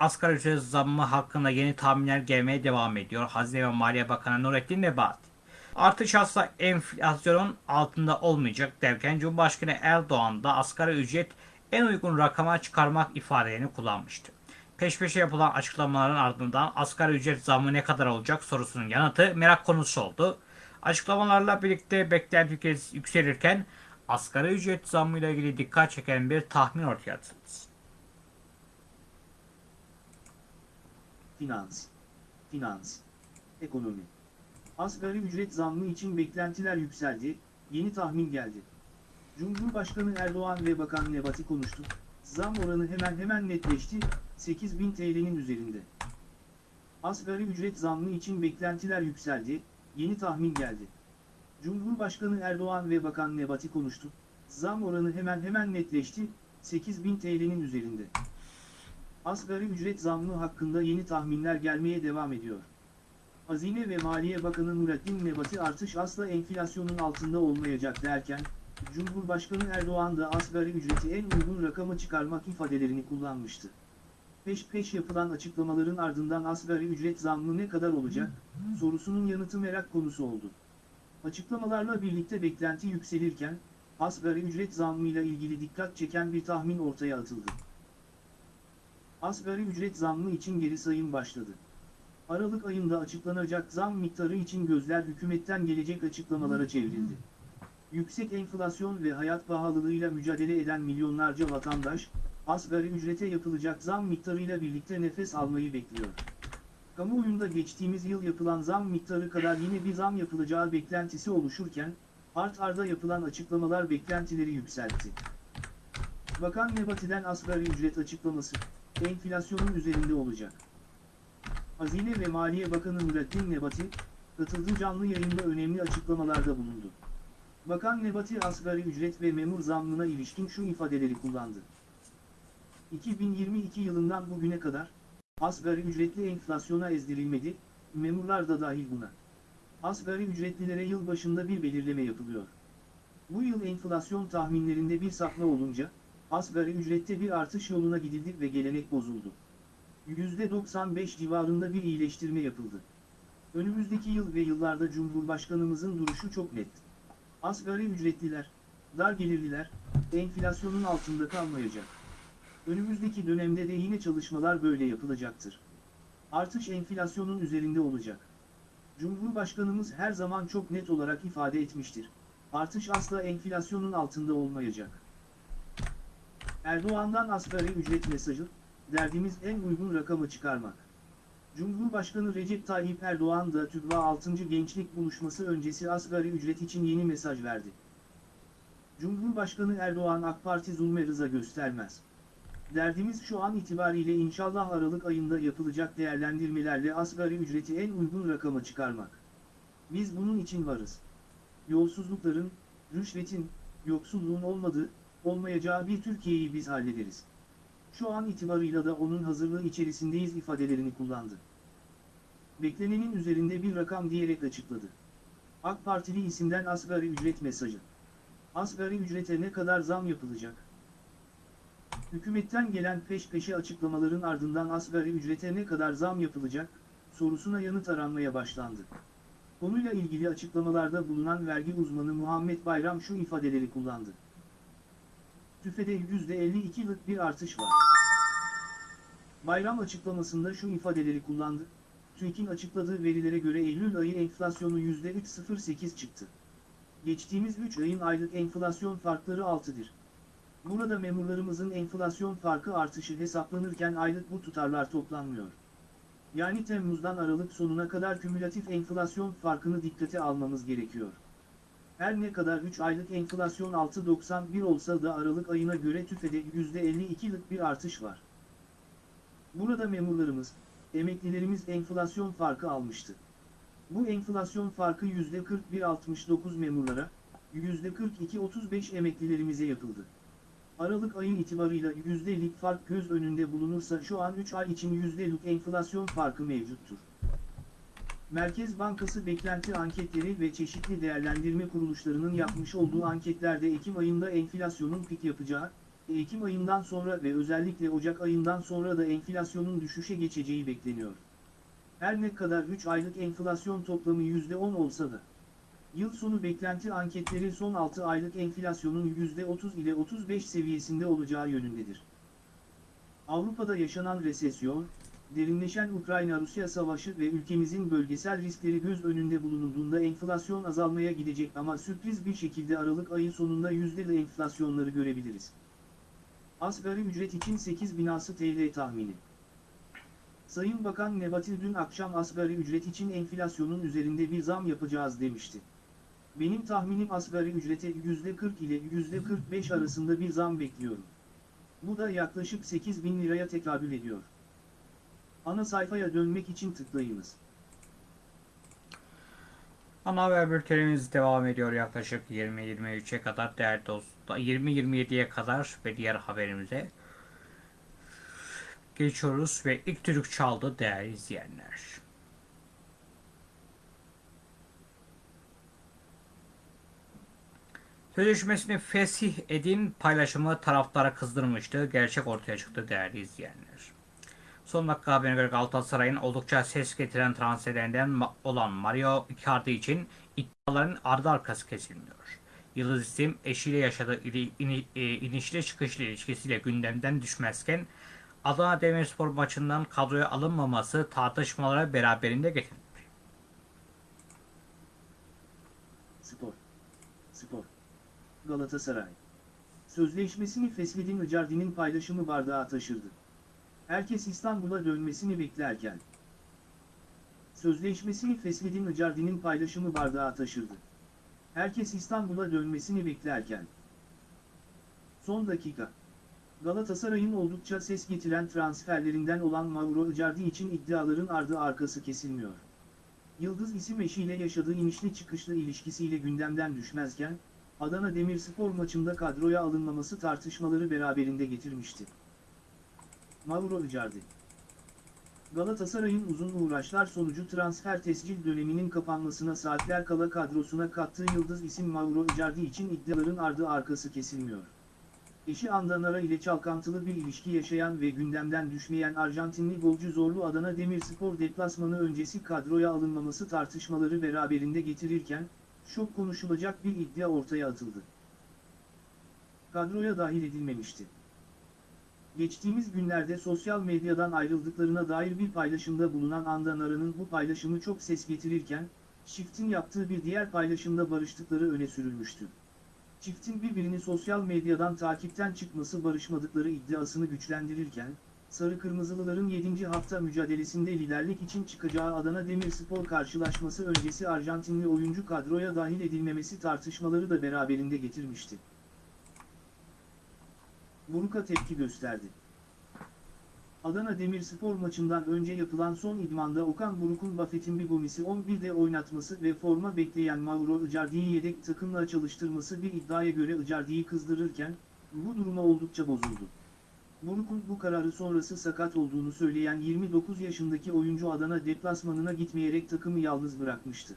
Speaker 1: Asgari ücret zammı hakkında yeni tahminler gelmeye devam ediyor. Hazine ve Maliye Bakanı Nurettin Nebati. Artış asla enflasyonun altında olmayacak derken Cumhurbaşkanı Erdoğan da asgari ücret en uygun rakama çıkarmak ifadelerini kullanmıştı. Peş peşe yapılan açıklamaların ardından asgari ücret zammı ne kadar olacak sorusunun yanıtı merak konusu oldu. Açıklamalarla birlikte beklenti yükselirken asgari ücret zammıyla ilgili dikkat çeken bir tahmin ortaya atıldı.
Speaker 2: Finans, finans, ekonomi. Asgari ücret zammı için beklentiler yükseldi, yeni tahmin geldi. Cumhurbaşkanı Erdoğan ve Bakan Nebati konuştu. Zam oranı hemen hemen netleşti, 8000 TL'nin üzerinde. Asgari ücret zammı için beklentiler yükseldi, yeni tahmin geldi. Cumhurbaşkanı Erdoğan ve Bakan Nebati konuştu. Zam oranı hemen hemen netleşti, 8000 TL'nin üzerinde. Asgari ücret zammı hakkında yeni tahminler gelmeye devam ediyor. Hazine ve Maliye Bakanı Nurettin Nebati artış asla enflasyonun altında olmayacak derken, Cumhurbaşkanı Erdoğan da asgari ücreti en uygun rakama çıkarmak ifadelerini kullanmıştı. Peş peş yapılan açıklamaların ardından asgari ücret zammı ne kadar olacak, sorusunun yanıtı merak konusu oldu. Açıklamalarla birlikte beklenti yükselirken, asgari ücret zammıyla ilgili dikkat çeken bir tahmin ortaya atıldı. Asgari ücret zammı için geri sayım başladı. Aralık ayında açıklanacak zam miktarı için gözler hükümetten gelecek açıklamalara çevrildi. Yüksek enflasyon ve hayat pahalılığıyla mücadele eden milyonlarca vatandaş, asgari ücrete yapılacak zam miktarıyla birlikte nefes almayı bekliyor. Kamuoyunda geçtiğimiz yıl yapılan zam miktarı kadar yine bir zam yapılacağı beklentisi oluşurken, art arda yapılan açıklamalar beklentileri yükseltti. Bakan Nebati'den asgari ücret açıklaması, enflasyonun üzerinde olacak. Hazine ve Maliye Bakanı Nurettin Nebati, katıldığı canlı yayında önemli açıklamalarda bulundu. Bakan Nebati asgari ücret ve memur zammına ilişkin şu ifadeleri kullandı. 2022 yılından bugüne kadar, asgari ücretli enflasyona ezdirilmedi, memurlar da dahil buna. Asgari ücretlilere yıl başında bir belirleme yapılıyor. Bu yıl enflasyon tahminlerinde bir sapma olunca, asgari ücrette bir artış yoluna gidildi ve gelenek bozuldu. %95 civarında bir iyileştirme yapıldı. Önümüzdeki yıl ve yıllarda Cumhurbaşkanımızın duruşu çok net. Asgari ücretliler, Dar gelirliler, enflasyonun altında kalmayacak. Önümüzdeki dönemde de yine çalışmalar böyle yapılacaktır. Artış enflasyonun üzerinde olacak. Cumhurbaşkanımız her zaman çok net olarak ifade etmiştir. Artış asla enflasyonun altında olmayacak. Erdoğan'dan asgari ücret mesajı, derdimiz en uygun rakamı çıkarmak. Cumhurbaşkanı Recep Tayyip Erdoğan da TÜGVA 6. Gençlik Buluşması öncesi asgari ücret için yeni mesaj verdi. Cumhurbaşkanı Erdoğan AK Parti zulme rıza göstermez. Derdimiz şu an itibariyle inşallah Aralık ayında yapılacak değerlendirmelerle asgari ücreti en uygun rakama çıkarmak. Biz bunun için varız. Yolsuzlukların, rüşvetin, yoksulluğun olmadığı, olmayacağı bir Türkiye'yi biz hallederiz. Şu an itibarıyla da onun hazırlığı içerisindeyiz ifadelerini kullandı. Beklenenin üzerinde bir rakam diyerek açıkladı. AK Partili isimden asgari ücret mesajı. Asgari ücrete ne kadar zam yapılacak? Hükümetten gelen peş peşe açıklamaların ardından asgari ücrete ne kadar zam yapılacak, sorusuna yanıt aranmaya başlandı. Konuyla ilgili açıklamalarda bulunan vergi uzmanı Muhammed Bayram şu ifadeleri kullandı. TÜFE'de %52'lık bir artış var. Bayram açıklamasında şu ifadeleri kullandı. TÜİK'in açıkladığı verilere göre Eylül ayı enflasyonu %3.08 çıktı. Geçtiğimiz 3 ayın aylık enflasyon farkları 6'dır. Burada memurlarımızın enflasyon farkı artışı hesaplanırken aylık bu tutarlar toplanmıyor. Yani Temmuz'dan Aralık sonuna kadar kümülatif enflasyon farkını dikkate almamız gerekiyor. Her ne kadar 3 aylık enflasyon 6.91 olsa da Aralık ayına göre TÜFE'de %52'lik bir artış var. Burada memurlarımız, emeklilerimiz enflasyon farkı almıştı. Bu enflasyon farkı %41.69 memurlara, %42.35 emeklilerimize yapıldı. Aralık ayın itibarıyla yüzdelik fark göz önünde bulunursa şu an 3 ay için yüzdelik enflasyon farkı mevcuttur. Merkez Bankası beklenti anketleri ve çeşitli değerlendirme kuruluşlarının yapmış olduğu anketlerde Ekim ayında enflasyonun pik yapacağı, Ekim ayından sonra ve özellikle Ocak ayından sonra da enflasyonun düşüşe geçeceği bekleniyor. Her ne kadar 3 aylık enflasyon toplamı %10 olsa da, Yıl sonu beklenti anketleri son 6 aylık enflasyonun %30 ile 35 seviyesinde olacağı yönündedir. Avrupa'da yaşanan resesyon, derinleşen Ukrayna-Rusya savaşı ve ülkemizin bölgesel riskleri göz önünde bulunulduğunda enflasyon azalmaya gidecek ama sürpriz bir şekilde Aralık ayı sonunda yüzdeli enflasyonları görebiliriz. Asgari ücret için 8 binası TL tahmini. Sayın Bakan Nebati dün akşam asgari ücret için enflasyonun üzerinde bir zam yapacağız demişti. Benim tahminim asgari ücrete %40 ile %45 arasında bir zam bekliyorum. Bu da yaklaşık 8 bin liraya tekabül ediyor. Ana sayfaya dönmek için tıklayınız.
Speaker 1: Ana haber bültenimiz devam ediyor yaklaşık 20-23'e kadar değerli dostlar. 20-27'ye kadar ve diğer haberimize geçiyoruz ve ilk türük çaldı değerli izleyenler. Sözleşmesini fesih edin paylaşımı taraftarı kızdırmıştı. Gerçek ortaya çıktı değerli izleyenler. Son dakika haberine göre Galatasaray'ın oldukça ses getiren transferlerinden olan Mario Icardi için iddiaların ardı arkası kesilmiyor. Yıldız isim eşiyle yaşadığı e, inişli çıkışlı ilişkisiyle gündemden düşmezken Adana Demirspor maçından kadroya alınmaması tartışmalara beraberinde getirdi.
Speaker 2: Spor. Spor. Galatasaray. Sözleşmesini Fesledin Icardi'nin paylaşımı bardağa taşırdı. Herkes İstanbul'a dönmesini beklerken. Sözleşmesini Fesledin Icardi'nin paylaşımı bardağa taşırdı. Herkes İstanbul'a dönmesini beklerken. Son dakika. Galatasaray'ın oldukça ses getiren transferlerinden olan Mauro Icardi için iddiaların ardı arkası kesilmiyor. Yıldız isim eşiyle yaşadığı inişli çıkışlı ilişkisiyle gündemden düşmezken, Adana Demirspor maçında kadroya alınmaması tartışmaları beraberinde getirmişti. Mauro Icardi Galatasaray'ın uzun uğraşlar sonucu transfer tescil döneminin kapanmasına saatler kala kadrosuna kattığı yıldız isim Mauro Icardi için iddiaların ardı arkası kesilmiyor. Eşi Andanara ile çalkantılı bir ilişki yaşayan ve gündemden düşmeyen Arjantinli golcü zorlu Adana Demirspor deplasmanı öncesi kadroya alınmaması tartışmaları beraberinde getirirken, şok konuşulacak bir iddia ortaya atıldı. kadroya dahil edilmemişti. Geçtiğimiz günlerde sosyal medyadan ayrıldıklarına dair bir paylaşımda bulunan Andan Aran'ın bu paylaşımı çok ses getirirken, çiftin yaptığı bir diğer paylaşımda barıştıkları öne sürülmüştü. Çiftin birbirini sosyal medyadan takipten çıkması barışmadıkları iddiasını güçlendirirken, Sarı Kırmızılıların 7. hafta mücadelesinde liderlik için çıkacağı Adana Demirspor karşılaşması öncesi Arjantinli oyuncu kadroya dahil edilmemesi tartışmaları da beraberinde getirmişti. Buruk'a tepki gösterdi. Adana Demirspor maçından önce yapılan son idmanda Okan Buruk'un Buffett'in bir Gomis'i 11'de oynatması ve forma bekleyen Mauro Icardi'yi yedek takımla çalıştırması bir iddiaya göre Icardi'yi kızdırırken, bu duruma oldukça bozuldu. Buruk'un bu kararı sonrası sakat olduğunu söyleyen 29 yaşındaki oyuncu Adana deplasmanına gitmeyerek takımı yalnız bırakmıştı.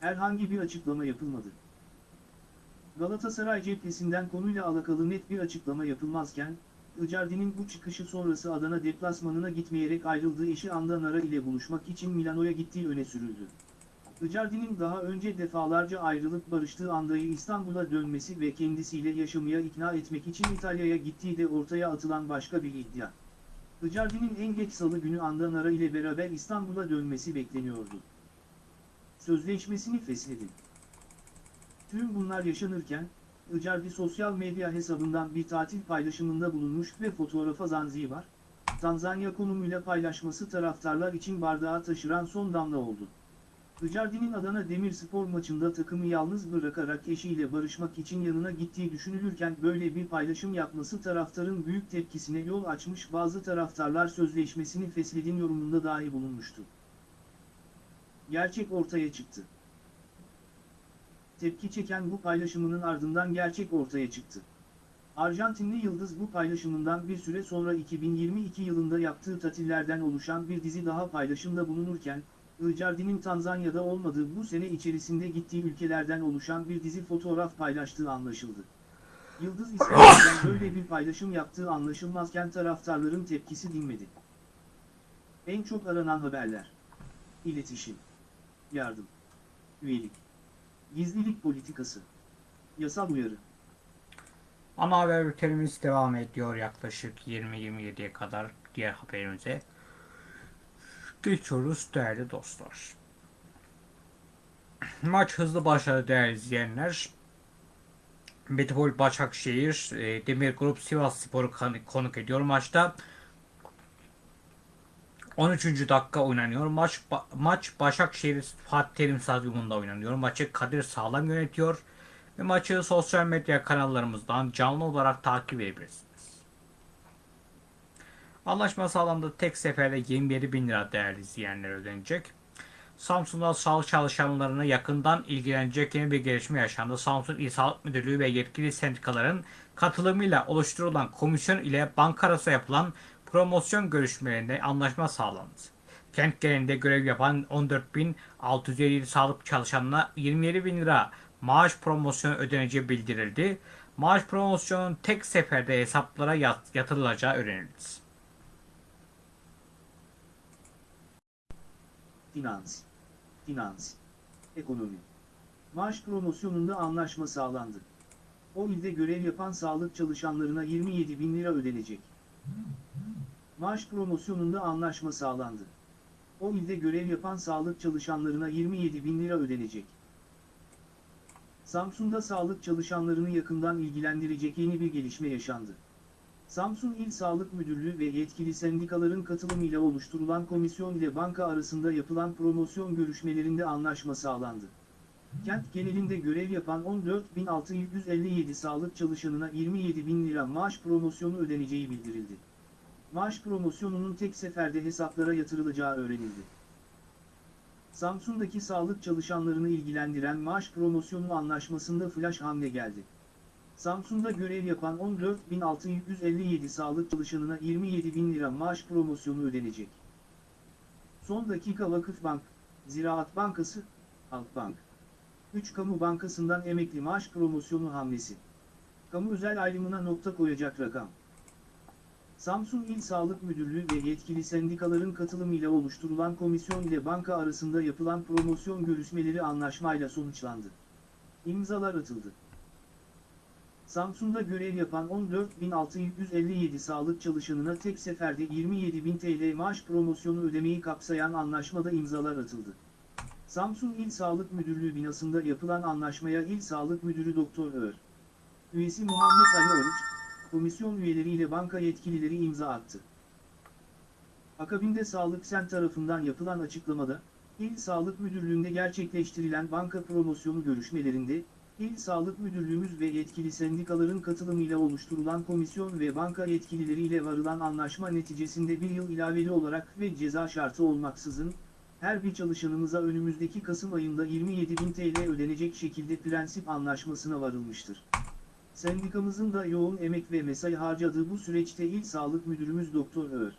Speaker 2: Herhangi bir açıklama yapılmadı. Galatasaray cephesinden konuyla alakalı net bir açıklama yapılmazken, Icardi'nin bu çıkışı sonrası Adana deplasmanına gitmeyerek ayrıldığı eşi Anda Nara ile buluşmak için Milano'ya gittiği öne sürüldü. Icardi'nin daha önce defalarca ayrılıp barıştığı Anda'yı İstanbul'a dönmesi ve kendisiyle yaşamaya ikna etmek için İtalya'ya gittiği de ortaya atılan başka bir iddia. Icardi'nin en geç salı günü Anda Nara ile beraber İstanbul'a dönmesi bekleniyordu. Sözleşmesini feshetti. Tüm bunlar yaşanırken, Icardi sosyal medya hesabından bir tatil paylaşımında bulunmuş ve fotoğrafa Zanzibar, Tanzanya konumuyla paylaşması taraftarlar için bardağı taşıran son damla oldu. Icardi'nin Adana Demirspor maçında takımı yalnız bırakarak eşiyle barışmak için yanına gittiği düşünülürken böyle bir paylaşım yapması taraftarın büyük tepkisine yol açmış bazı taraftarlar sözleşmesini feshedin yorumunda dahi bulunmuştu. Gerçek ortaya çıktı. Tepki çeken bu paylaşımının ardından gerçek ortaya çıktı. Arjantinli Yıldız bu paylaşımından bir süre sonra 2022 yılında yaptığı tatillerden oluşan bir dizi daha paylaşımda bulunurken, Icardi'nin Tanzanya'da olmadığı bu sene içerisinde gittiği ülkelerden oluşan bir dizi fotoğraf paylaştığı anlaşıldı. Yıldız İsrail'den böyle bir paylaşım yaptığı anlaşılmazken taraftarların tepkisi dinmedi. En çok aranan haberler. İletişim. Yardım. Üyelik. Gizlilik politikası. Yasal uyarı.
Speaker 1: Ana haber bültenimiz devam ediyor yaklaşık 20-27'ye kadar diğer haberimize. Geçiyoruz değerli dostlar. Maç hızlı başladı değerli izleyenler. Metropol Başakşehir e, Demir Grup Sivas Spor'u konuk ediyor maçta. 13. dakika oynanıyor. Maç maç Başakşehir Fatih Terim Stadyumunda oynanıyor. Maçı Kadir Sağlam yönetiyor ve maçı sosyal medya kanallarımızdan canlı olarak takip edebilirsiniz. Anlaşma sağlandı. Tek seferde 27 bin lira değerli izleyenler ödenecek. Samsun'da sağlık çalışanlarına yakından ilgilenecek yeni bir gelişme yaşandı. Samsun İl Sağlık Müdürlüğü ve yetkili sendikaların katılımıyla oluşturulan komisyon ile banka arası yapılan promosyon görüşmelerinde anlaşma sağlandı. Kent genelinde görev yapan 14.657 sağlık çalışanına 27 bin lira maaş promosyonu ödeneceği bildirildi. Maaş promosyonun tek seferde hesaplara yat- yatırılacağı öğrenildi.
Speaker 2: Finans. Finans. Ekonomi. Maaş promosyonunda anlaşma sağlandı. O ilde görev yapan sağlık çalışanlarına 27 bin lira ödenecek. Maaş promosyonunda anlaşma sağlandı. O ilde görev yapan sağlık çalışanlarına 27 bin lira ödenecek. Samsun'da sağlık çalışanlarını yakından ilgilendirecek yeni bir gelişme yaşandı. Samsun İl Sağlık Müdürlüğü ve yetkili sendikaların katılımıyla oluşturulan komisyon ile banka arasında yapılan promosyon görüşmelerinde anlaşma sağlandı. Kent genelinde görev yapan 14.657 sağlık çalışanına 27 bin lira maaş promosyonu ödeneceği bildirildi. Maaş promosyonunun tek seferde hesaplara yatırılacağı öğrenildi. Samsun'daki sağlık çalışanlarını ilgilendiren maaş promosyonu anlaşmasında flash hamle geldi. Samsun'da görev yapan 14.657 sağlık çalışanına 27 bin lira maaş promosyonu ödenecek. Son dakika Vakıfbank, Ziraat Bankası, Halkbank. 3 kamu bankasından emekli maaş promosyonu hamlesi. Kamu özel ayrımına nokta koyacak rakam. Samsun İl Sağlık Müdürlüğü ve yetkili sendikaların katılımıyla oluşturulan komisyon ile banka arasında yapılan promosyon görüşmeleri anlaşmayla sonuçlandı. İmzalar atıldı. Samsun'da görev yapan 14.657 sağlık çalışanına tek seferde 27.000 TL maaş promosyonu ödemeyi kapsayan anlaşmada imzalar atıldı. Samsun İl Sağlık Müdürlüğü binasında yapılan anlaşmaya İl Sağlık Müdürü Doktor Ör. Üyesi Muhammed Ali Oruç, komisyon üyeleriyle banka yetkilileri imza attı. Akabinde Sağlık Sen tarafından yapılan açıklamada, İl Sağlık Müdürlüğü'nde gerçekleştirilen banka promosyonu görüşmelerinde, İl Sağlık Müdürlüğümüz ve yetkili sendikaların katılımıyla oluşturulan komisyon ve banka yetkilileriyle varılan anlaşma neticesinde bir yıl ilaveli olarak ve ceza şartı olmaksızın, her bir çalışanımıza önümüzdeki Kasım ayında 27.000 TL ödenecek şekilde prensip anlaşmasına varılmıştır. Sendikamızın da yoğun emek ve mesai harcadığı bu süreçte İl Sağlık Müdürümüz Doktor Ör.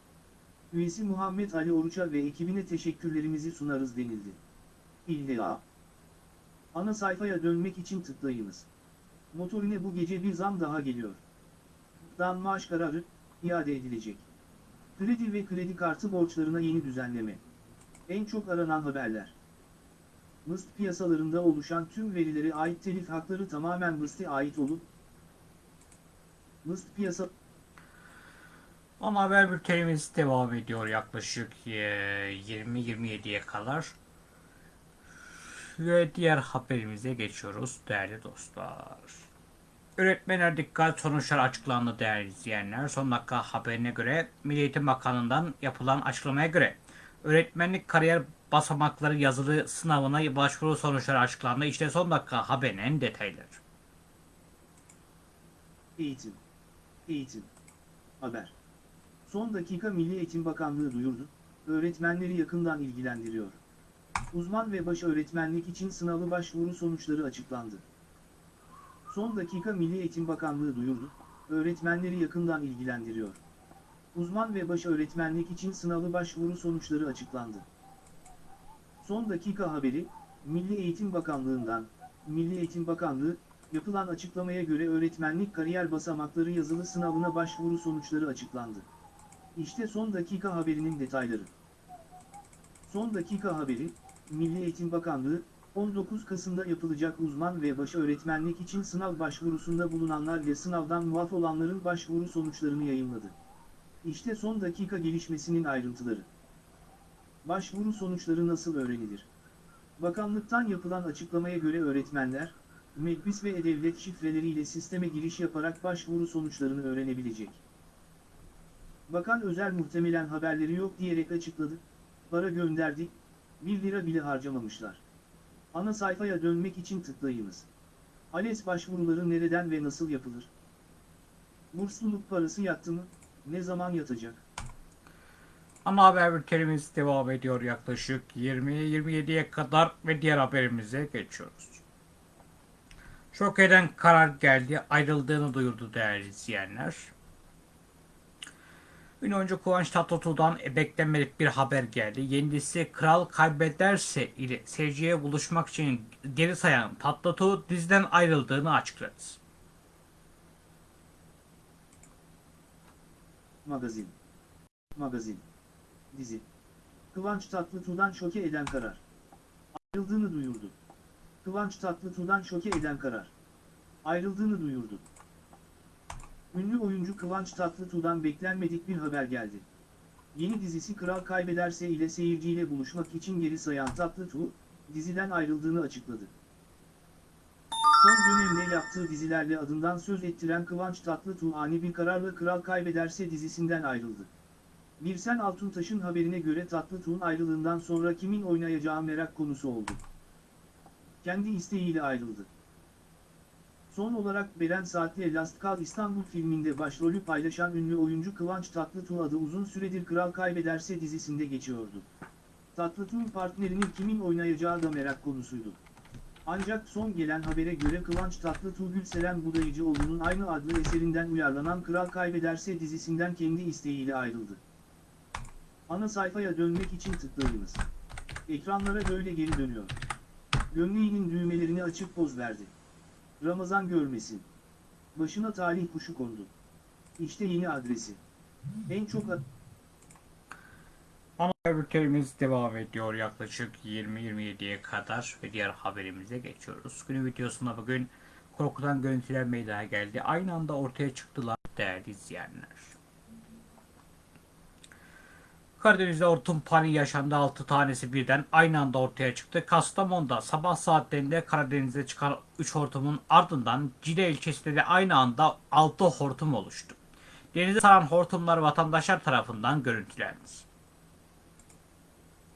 Speaker 2: Üyesi Muhammed Ali Oruç'a ve ekibine teşekkürlerimizi sunarız denildi. İlla. Ana sayfaya dönmek için tıklayınız. Motorine bu gece bir zam daha geliyor. Dan maaş kararı, iade edilecek. Kredi ve kredi kartı borçlarına yeni düzenleme. En çok aranan haberler. MIST piyasalarında oluşan tüm verilere ait telif hakları tamamen MIST'e ait olup, MIST piyasa
Speaker 1: Ana haber bültenimiz devam ediyor yaklaşık e, 20-27'ye kadar. Ve diğer haberimize geçiyoruz değerli dostlar. Öğretmenler dikkat sonuçlar açıklandı değerli izleyenler. Son dakika haberine göre Milli Eğitim Bakanlığı'ndan yapılan açıklamaya göre öğretmenlik kariyer basamakları yazılı sınavına başvuru sonuçları açıklandı. İşte son dakika haberinin detayları.
Speaker 2: Eğitim. Eğitim. Haber. Son dakika Milli Eğitim Bakanlığı duyurdu, öğretmenleri yakından ilgilendiriyor. Uzman ve baş öğretmenlik için sınavı başvuru sonuçları açıklandı. Son dakika Milli Eğitim Bakanlığı duyurdu, öğretmenleri yakından ilgilendiriyor. Uzman ve baş öğretmenlik için sınavı başvuru sonuçları açıklandı. Son dakika haberi, Milli Eğitim Bakanlığı'ndan, Milli Eğitim Bakanlığı, yapılan açıklamaya göre öğretmenlik kariyer basamakları yazılı sınavına başvuru sonuçları açıklandı. İşte son dakika haberinin detayları. Son dakika haberi, Milli Eğitim Bakanlığı, 19 Kasım'da yapılacak uzman ve baş öğretmenlik için sınav başvurusunda bulunanlar ve sınavdan muaf olanların başvuru sonuçlarını yayınladı. İşte son dakika gelişmesinin ayrıntıları. Başvuru sonuçları nasıl öğrenilir? Bakanlıktan yapılan açıklamaya göre öğretmenler, MEKBİS ve E-Devlet şifreleriyle sisteme giriş yaparak başvuru sonuçlarını öğrenebilecek. Bakan özel muhtemelen haberleri yok diyerek açıkladı, para gönderdik, 1 lira bile harcamamışlar. Ana sayfaya dönmek için tıklayınız. ALES başvuruları nereden ve nasıl yapılır? Bursluluk parası yattı mı? Ne zaman yatacak?
Speaker 1: Ana haber bültenimiz devam ediyor yaklaşık 20-27'ye kadar ve diğer haberimize geçiyoruz. Şok eden karar geldi, ayrıldığını duyurdu değerli izleyenler. Ünlü oyuncu Kıvanç Tatlıtuğ'dan beklenmedik bir haber geldi. Yeni Kral Kaybederse ile seyirciye buluşmak için geri sayan Tatlıtuğ diziden ayrıldığını açıkladı.
Speaker 2: Magazin. Magazin. Dizi. Kıvanç Tatlıtuğ'dan şoke eden karar. Ayrıldığını duyurdu. Kıvanç Tatlıtuğ'dan şoke eden karar. Ayrıldığını duyurdu. Ünlü oyuncu Kıvanç Tatlıtuğ'dan beklenmedik bir haber geldi. Yeni dizisi Kral Kaybederse ile seyirciyle buluşmak için geri sayan Tatlıtuğ, diziden ayrıldığını açıkladı. Son dönemde yaptığı dizilerle adından söz ettiren Kıvanç Tatlıtuğ ani bir kararla Kral Kaybederse dizisinden ayrıldı. Birsen Altuntaş'ın haberine göre Tatlıtuğ'un ayrılığından sonra kimin oynayacağı merak konusu oldu. Kendi isteğiyle ayrıldı. Son olarak Beren Saat'le Last Call İstanbul filminde başrolü paylaşan ünlü oyuncu Kıvanç Tatlıtuğ adı uzun süredir Kral Kaybederse dizisinde geçiyordu. Tatlıtuğ partnerinin kimin oynayacağı da merak konusuydu. Ancak son gelen habere göre Kıvanç Tatlıtuğ Gülseren Budayıcıoğlu'nun aynı adlı eserinden uyarlanan Kral Kaybederse dizisinden kendi isteğiyle ayrıldı. Ana sayfaya dönmek için tıklayınız. Ekranlara böyle geri dönüyor. Gömleğinin düğmelerini açıp poz verdi. Ramazan görmesin. Başına talih kuşu kondu. İşte yeni adresi. En çok
Speaker 1: Ana bültenimiz devam ediyor yaklaşık 20-27'ye kadar ve diğer haberimize geçiyoruz. Günün videosunda bugün korkutan görüntüler meydana geldi. Aynı anda ortaya çıktılar değerli izleyenler. Karadeniz'de hortum paniği yaşandı. 6 tanesi birden aynı anda ortaya çıktı. Kastamonu'da sabah saatlerinde Karadeniz'de çıkan 3 hortumun ardından Cide ilçesinde de aynı anda 6 hortum oluştu. Denize saran hortumlar vatandaşlar tarafından görüntülendi.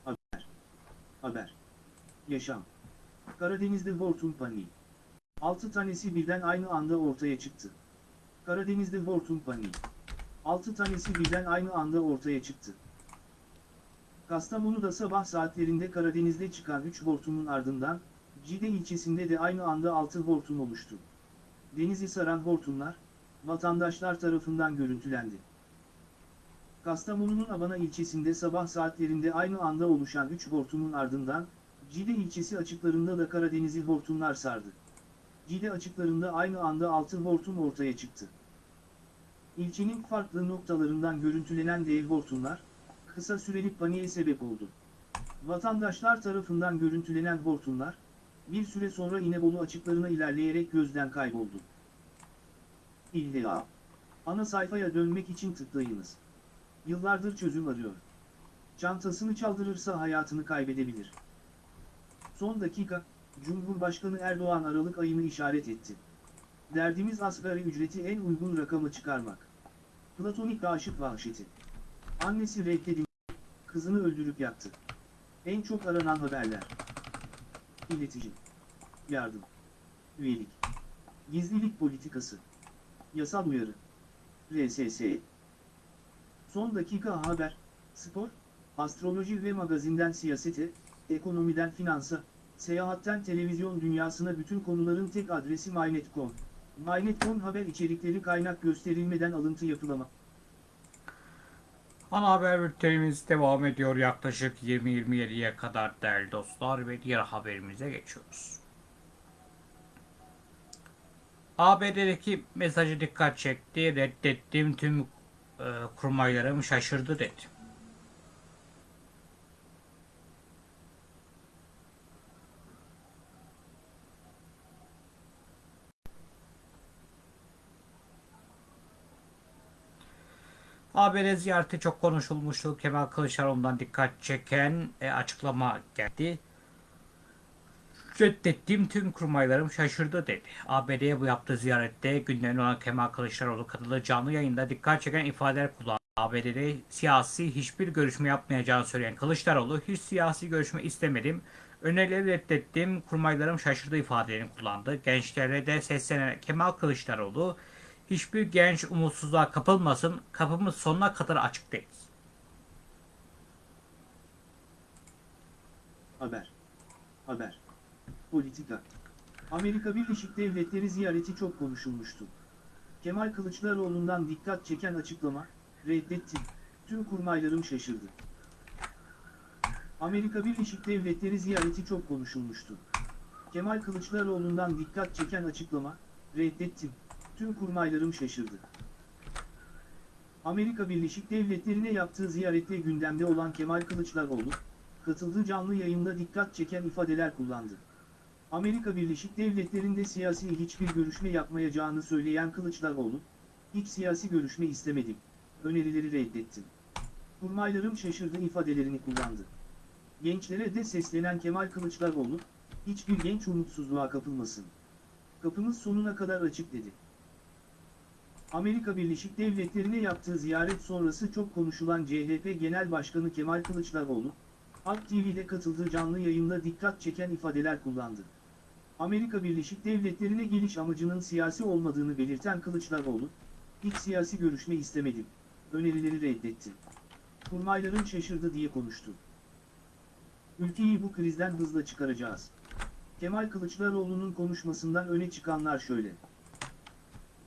Speaker 2: Haber. Haber. Yaşam. Karadeniz'de hortum paniği. 6 tanesi birden aynı anda ortaya çıktı. Karadeniz'de hortum paniği. 6 tanesi birden aynı anda ortaya çıktı. Kastamonu'da sabah saatlerinde Karadeniz'de çıkan 3 hortumun ardından, Cide ilçesinde de aynı anda 6 hortum oluştu. Denizi saran hortumlar, vatandaşlar tarafından görüntülendi. Kastamonu'nun Abana ilçesinde sabah saatlerinde aynı anda oluşan 3 hortumun ardından, Cide ilçesi açıklarında da Karadeniz'i hortumlar sardı. Cide açıklarında aynı anda 6 hortum ortaya çıktı. İlçenin farklı noktalarından görüntülenen dev hortumlar, kısa süreli paniğe sebep oldu. Vatandaşlar tarafından görüntülenen hortumlar, bir süre sonra İnebolu açıklarına ilerleyerek gözden kayboldu. İlla. Ana sayfaya dönmek için tıklayınız. Yıllardır çözüm arıyor. Çantasını çaldırırsa hayatını kaybedebilir. Son dakika, Cumhurbaşkanı Erdoğan Aralık ayını işaret etti. Derdimiz asgari ücreti en uygun rakamı çıkarmak. Platonik aşık vahşeti. Annesi reddedildi, kızını öldürüp yaktı. En çok aranan haberler. İletici. Yardım. Üyelik. Gizlilik politikası. Yasal uyarı. RSS. Son dakika haber, spor, astroloji ve magazinden siyasete, ekonomiden finansa, seyahatten televizyon dünyasına bütün konuların tek adresi MyNet.com. MyNet.com haber içerikleri kaynak gösterilmeden alıntı yapılama.
Speaker 1: Ana haber bültenimiz devam ediyor yaklaşık 20-27'ye kadar değerli dostlar ve diğer haberimize geçiyoruz. ABD'deki mesajı dikkat çekti. Reddettiğim tüm e, kurmaylarım şaşırdı dedi. ABD ziyareti çok konuşulmuştu. Kemal Kılıçdaroğlu'ndan dikkat çeken e, açıklama geldi. Reddettiğim tüm kurmaylarım şaşırdı dedi. ABD'ye bu yaptığı ziyarette gündemde olan Kemal Kılıçdaroğlu katıldığı canlı yayında dikkat çeken ifadeler kullandı. ABD'de siyasi hiçbir görüşme yapmayacağını söyleyen Kılıçdaroğlu hiç siyasi görüşme istemedim. Önerileri reddettim, kurmaylarım şaşırdı ifadelerini kullandı. Gençlere de seslenen Kemal Kılıçdaroğlu hiçbir genç umutsuzluğa kapılmasın, kapımız sonuna kadar açık değil.
Speaker 2: Haber. Haber. Politika. Amerika Birleşik Devletleri ziyareti çok konuşulmuştu. Kemal Kılıçdaroğlu'ndan dikkat çeken açıklama, reddettim, tüm kurmaylarım şaşırdı. Amerika Birleşik Devletleri ziyareti çok konuşulmuştu. Kemal Kılıçdaroğlu'ndan dikkat çeken açıklama, reddettim, tüm kurmaylarım şaşırdı. Amerika Birleşik Devletleri'ne yaptığı ziyarette gündemde olan Kemal Kılıçdaroğlu, katıldığı canlı yayında dikkat çeken ifadeler kullandı. Amerika Birleşik Devletleri'nde siyasi hiçbir görüşme yapmayacağını söyleyen Kılıçdaroğlu, hiç siyasi görüşme istemedim, önerileri reddettim. Kurmaylarım şaşırdı ifadelerini kullandı. Gençlere de seslenen Kemal Kılıçdaroğlu, hiçbir genç umutsuzluğa kapılmasın. Kapımız sonuna kadar açık dedi. Amerika Birleşik Devletleri'ne yaptığı ziyaret sonrası çok konuşulan CHP Genel Başkanı Kemal Kılıçdaroğlu, Halk TV'de katıldığı canlı yayında dikkat çeken ifadeler kullandı. Amerika Birleşik Devletleri'ne geliş amacının siyasi olmadığını belirten Kılıçdaroğlu, hiç siyasi görüşme istemedim, önerileri reddetti. Kurmayların şaşırdı diye konuştu. Ülkeyi bu krizden hızla çıkaracağız. Kemal Kılıçdaroğlu'nun konuşmasından öne çıkanlar şöyle.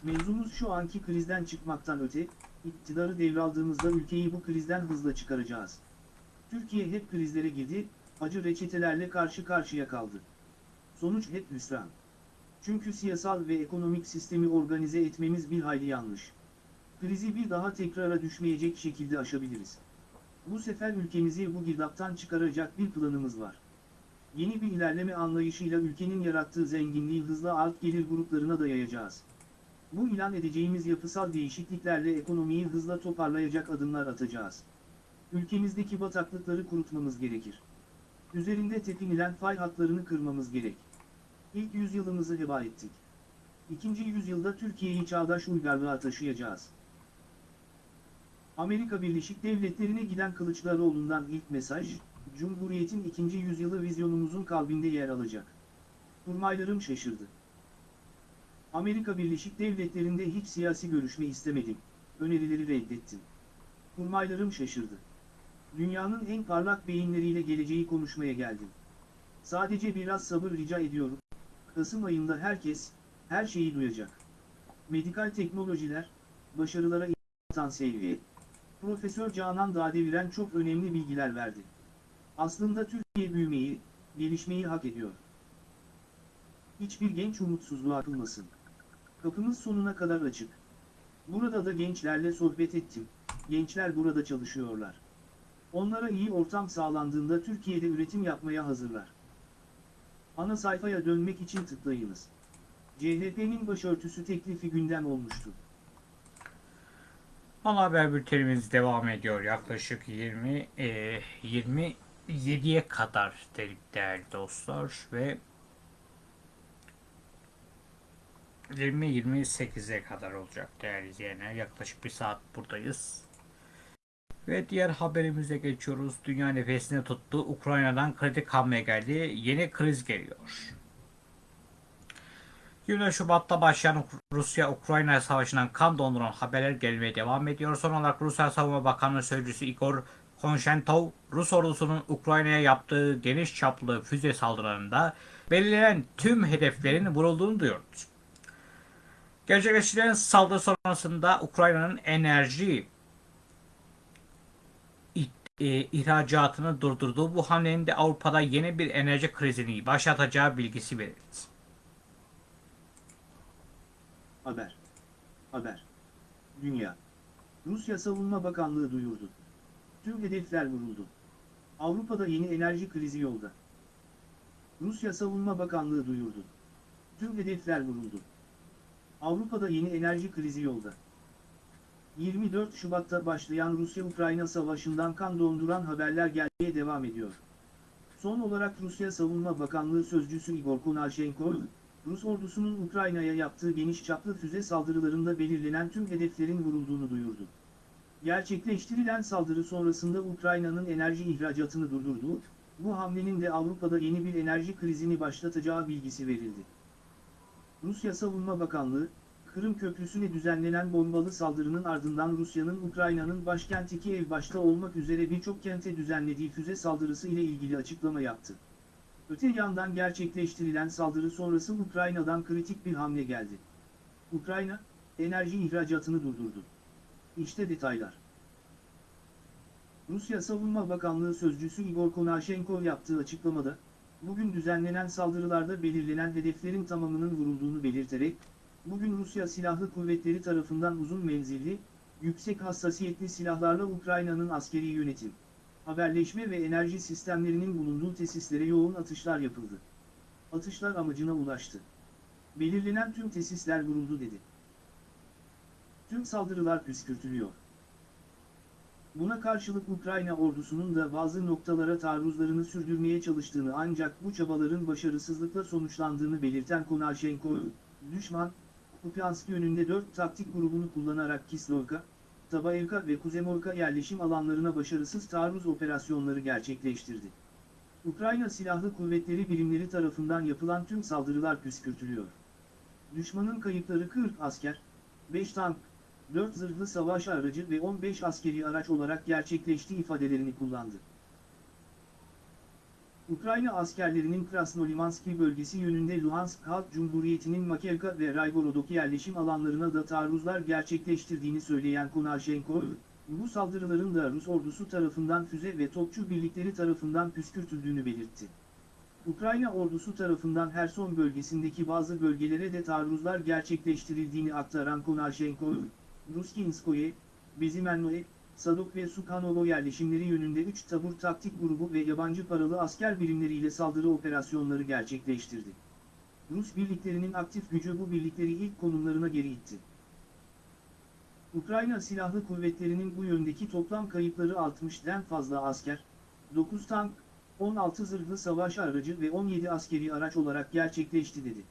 Speaker 2: Mevzumuz şu anki krizden çıkmaktan öte, iktidarı devraldığımızda ülkeyi bu krizden hızla çıkaracağız. Türkiye hep krizlere girdi, acı reçetelerle karşı karşıya kaldı. Sonuç hep hüsran. Çünkü siyasal ve ekonomik sistemi organize etmemiz bir hayli yanlış. Krizi bir daha tekrara düşmeyecek şekilde aşabiliriz. Bu sefer ülkemizi bu girdaptan çıkaracak bir planımız var. Yeni bir ilerleme anlayışıyla ülkenin yarattığı zenginliği hızla alt gelir gruplarına da yayacağız. Bu ilan edeceğimiz yapısal değişikliklerle ekonomiyi hızla toparlayacak adımlar atacağız. Ülkemizdeki bataklıkları kurutmamız gerekir. Üzerinde tepinilen fay hatlarını kırmamız gerek. İlk yüzyılımızı heba ettik. İkinci yüzyılda Türkiye'yi çağdaş uygarlığa taşıyacağız. Amerika Birleşik Devletleri'ne giden Kılıçdaroğlu'ndan ilk mesaj, Cumhuriyet'in ikinci yüzyılı vizyonumuzun kalbinde yer alacak. Kurmaylarım şaşırdı. Amerika Birleşik Devletleri'nde hiç siyasi görüşme istemedim, önerileri reddettim. Kurmaylarım şaşırdı. Dünyanın en parlak beyinleriyle geleceği konuşmaya geldim. Sadece biraz sabır rica ediyorum. Kasım ayında herkes, her şeyi duyacak. Medikal teknolojiler, başarılara atan seviye. Profesör Canan Dağdeviren çok önemli bilgiler verdi. Aslında Türkiye büyümeyi, gelişmeyi hak ediyor. Hiçbir genç umutsuzluğa atılmasın. Kapımız sonuna kadar açık. Burada da gençlerle sohbet ettim. Gençler burada çalışıyorlar. Onlara iyi ortam sağlandığında Türkiye'de üretim yapmaya hazırlar. Ana sayfaya dönmek için tıklayınız. CHP'nin başörtüsü teklifi gündem olmuştu.
Speaker 1: Ana haber bültenimiz devam ediyor. Yaklaşık 20 e, 27'ye kadar dedik değerli dostlar ve 20-28'e kadar olacak değerli izleyenler. Yaklaşık bir saat buradayız. Ve diğer haberimize geçiyoruz. Dünya nefesini tuttu. Ukrayna'dan kredi hamle geldi. Yeni kriz geliyor. 20 Şubat'ta başlayan Rusya-Ukrayna savaşından kan donduran haberler gelmeye devam ediyor. Son olarak Rusya Savunma Bakanlığı Sözcüsü Igor Konshentov, Rus ordusunun Ukrayna'ya yaptığı geniş çaplı füze saldırılarında belirlenen tüm hedeflerin vurulduğunu duyurdu. Gerçekleştirilen saldırı sonrasında Ukrayna'nın enerji e, ihracatını durdurduğu bu hamlenin de Avrupa'da yeni bir enerji krizini başlatacağı bilgisi verildi.
Speaker 2: Haber. Haber. Dünya. Rusya Savunma Bakanlığı duyurdu. Tüm hedefler vuruldu. Avrupa'da yeni enerji krizi yolda. Rusya Savunma Bakanlığı duyurdu. Tüm hedefler vuruldu. Avrupa'da yeni enerji krizi yolda. 24 Şubat'ta başlayan Rusya-Ukrayna savaşından kan donduran haberler gelmeye devam ediyor. Son olarak Rusya Savunma Bakanlığı Sözcüsü Igor Konashenkov, Rus ordusunun Ukrayna'ya yaptığı geniş çaplı füze saldırılarında belirlenen tüm hedeflerin vurulduğunu duyurdu. Gerçekleştirilen saldırı sonrasında Ukrayna'nın enerji ihracatını durdurduğu, bu hamlenin de Avrupa'da yeni bir enerji krizini başlatacağı bilgisi verildi. Rusya Savunma Bakanlığı, Kırım Köprüsü'ne düzenlenen bombalı saldırının ardından Rusya'nın Ukrayna'nın başkenti Kiev başta olmak üzere birçok kente düzenlediği füze saldırısı ile ilgili açıklama yaptı. Öte yandan gerçekleştirilen saldırı sonrası Ukrayna'dan kritik bir hamle geldi. Ukrayna, enerji ihracatını durdurdu. İşte detaylar. Rusya Savunma Bakanlığı Sözcüsü Igor Konashenkov yaptığı açıklamada, bugün düzenlenen saldırılarda belirlenen hedeflerin tamamının vurulduğunu belirterek, bugün Rusya Silahlı Kuvvetleri tarafından uzun menzilli, yüksek hassasiyetli silahlarla Ukrayna'nın askeri yönetim, haberleşme ve enerji sistemlerinin bulunduğu tesislere yoğun atışlar yapıldı. Atışlar amacına ulaştı. Belirlenen tüm tesisler vuruldu dedi. Tüm saldırılar püskürtülüyor. Buna karşılık Ukrayna ordusunun da bazı noktalara taarruzlarını sürdürmeye çalıştığını ancak bu çabaların başarısızlıkla sonuçlandığını belirten Konashenkov, düşman, Kupiansk yönünde 4 taktik grubunu kullanarak Kislovka, Tabaevka ve Kuzemorka yerleşim alanlarına başarısız taarruz operasyonları gerçekleştirdi. Ukrayna Silahlı Kuvvetleri birimleri tarafından yapılan tüm saldırılar püskürtülüyor. Düşmanın kayıpları 40 asker, 5 tank, 4 zırhlı savaş aracı ve 15 askeri araç olarak gerçekleştiği ifadelerini kullandı. Ukrayna askerlerinin Krasnolimanski bölgesi yönünde Luhansk Halk Cumhuriyeti'nin Makevka ve Raygorodok yerleşim alanlarına da taarruzlar gerçekleştirdiğini söyleyen Konashenkov, bu saldırıların da Rus ordusu tarafından füze ve topçu birlikleri tarafından püskürtüldüğünü belirtti. Ukrayna ordusu tarafından Herson bölgesindeki bazı bölgelere de taarruzlar gerçekleştirildiğini aktaran Konashenkov, Ruskinskoye, Bezimennoe, Sadok ve Sukhanovo yerleşimleri yönünde 3 tabur taktik grubu ve yabancı paralı asker birimleriyle saldırı operasyonları gerçekleştirdi. Rus birliklerinin aktif gücü bu birlikleri ilk konumlarına geri itti. Ukrayna Silahlı Kuvvetleri'nin bu yöndeki toplam kayıpları 60'den fazla asker, 9 tank, 16 zırhlı savaş aracı ve 17 askeri araç olarak gerçekleşti dedi.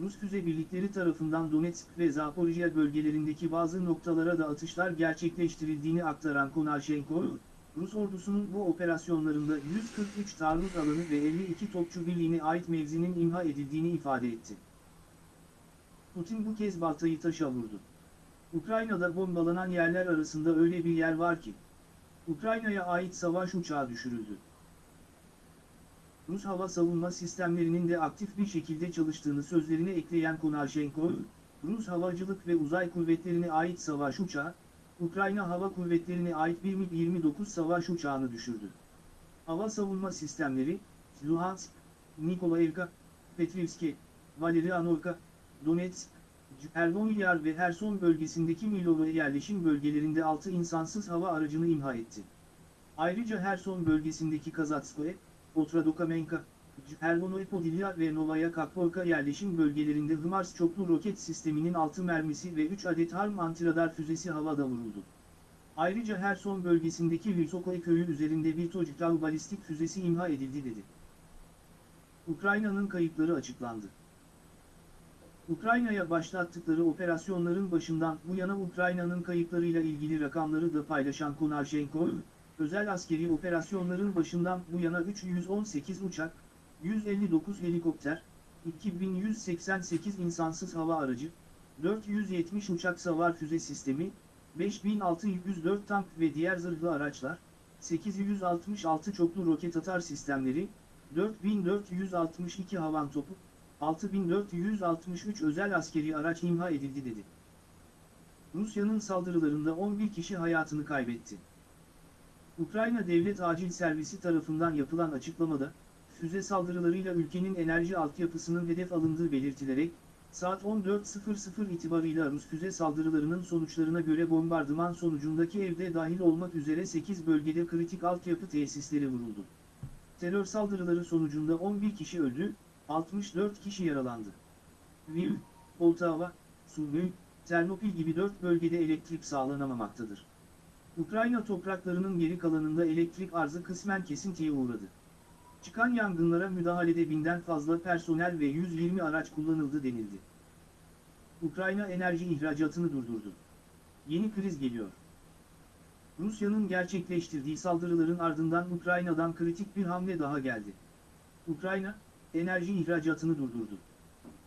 Speaker 2: Rus füze birlikleri tarafından Donetsk ve Zaporijya bölgelerindeki bazı noktalara da atışlar gerçekleştirildiğini aktaran Konashenko, Rus ordusunun bu operasyonlarında 143 taarruz alanı ve 52 topçu birliğine ait mevzinin imha edildiğini ifade etti. Putin bu kez baltayı taşa vurdu. Ukrayna'da bombalanan yerler arasında öyle bir yer var ki, Ukrayna'ya ait savaş uçağı düşürüldü. Rus hava savunma sistemlerinin de aktif bir şekilde çalıştığını sözlerine ekleyen Konashenko, Rus havacılık ve uzay kuvvetlerine ait savaş uçağı, Ukrayna Hava Kuvvetleri'ne ait bir MiG-29 savaş uçağını düşürdü. Hava savunma sistemleri, Luhansk, Nikolaevka, Petrivske, Valerianovka, Donetsk, Erdoğan ve Herson bölgesindeki Milova yerleşim bölgelerinde 6 insansız hava aracını imha etti. Ayrıca Herson bölgesindeki Kazatskoye, Otradokamenka, Erdonoepodilya ve Novaya Kakvorka yerleşim bölgelerinde HIMARS çoklu roket sisteminin 6 mermisi ve 3 adet HARM antiradar füzesi havada vuruldu. Ayrıca Herson bölgesindeki Vysokoy köyü üzerinde bir Tojikal balistik füzesi imha edildi dedi. Ukrayna'nın kayıpları açıklandı. Ukrayna'ya başlattıkları operasyonların başından bu yana Ukrayna'nın kayıplarıyla ilgili rakamları da paylaşan Konashenko, özel askeri operasyonların başından bu yana 318 uçak, 159 helikopter, 2188 insansız hava aracı, 470 uçak savar füze sistemi, 5604 tank ve diğer zırhlı araçlar, 866 çoklu roket atar sistemleri, 4462 havan topu, 6463 özel askeri araç imha edildi dedi. Rusya'nın saldırılarında 11 kişi hayatını kaybetti. Ukrayna Devlet Acil Servisi tarafından yapılan açıklamada, füze saldırılarıyla ülkenin enerji altyapısının hedef alındığı belirtilerek, saat 14.00 itibarıyla Rus füze saldırılarının sonuçlarına göre bombardıman sonucundaki evde dahil olmak üzere 8 bölgede kritik altyapı tesisleri vuruldu. Terör saldırıları sonucunda 11 kişi öldü, 64 kişi yaralandı. Lviv, Poltava, Sumy, Ternopil gibi 4 bölgede elektrik sağlanamamaktadır. Ukrayna topraklarının geri kalanında elektrik arzı kısmen kesintiye uğradı. Çıkan yangınlara müdahalede binden fazla personel ve 120 araç kullanıldı denildi. Ukrayna enerji ihracatını durdurdu. Yeni kriz geliyor. Rusya'nın gerçekleştirdiği saldırıların ardından Ukrayna'dan kritik bir hamle daha geldi. Ukrayna, enerji ihracatını durdurdu.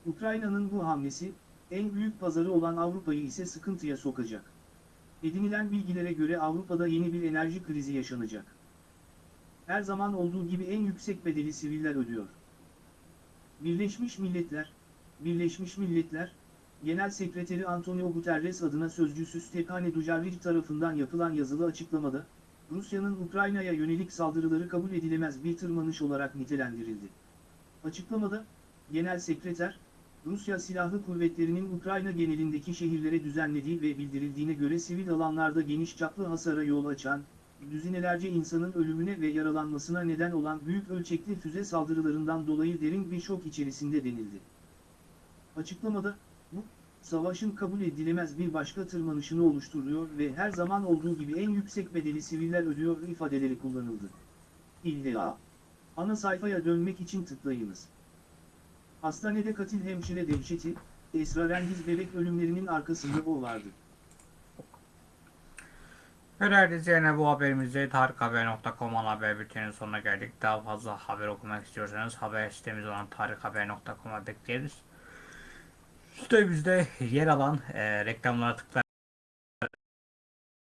Speaker 2: Ukrayna'nın bu hamlesi, en büyük pazarı olan Avrupa'yı ise sıkıntıya sokacak. Edinilen bilgilere göre Avrupa'da yeni bir enerji krizi yaşanacak. Her zaman olduğu gibi en yüksek bedeli siviller ödüyor. Birleşmiş Milletler, Birleşmiş Milletler, Genel Sekreteri Antonio Guterres adına sözcüsü Stephane Dujarric tarafından yapılan yazılı açıklamada, Rusya'nın Ukrayna'ya yönelik saldırıları kabul edilemez bir tırmanış olarak nitelendirildi. Açıklamada, Genel Sekreter, Rusya Silahlı Kuvvetleri'nin Ukrayna genelindeki şehirlere düzenlediği ve bildirildiğine göre sivil alanlarda geniş çaplı hasara yol açan, düzinelerce insanın ölümüne ve yaralanmasına neden olan büyük ölçekli füze saldırılarından dolayı derin bir şok içerisinde denildi. Açıklamada, bu, savaşın kabul edilemez bir başka tırmanışını oluşturuyor ve her zaman olduğu gibi en yüksek bedeli siviller ödüyor ifadeleri kullanıldı. İlla. Ana sayfaya dönmek için tıklayınız. Hastanede katil hemşire dehşeti, esrarengiz bebek ölümlerinin arkasında o vardı.
Speaker 1: İzleyenler bu haberimizde tarikhaber.com ana haber bültenin sonuna geldik. Daha fazla haber okumak istiyorsanız haber sitemiz olan tarikhaber.com'a bekleriz. Sitemizde yer alan e, reklamlara tıklayın.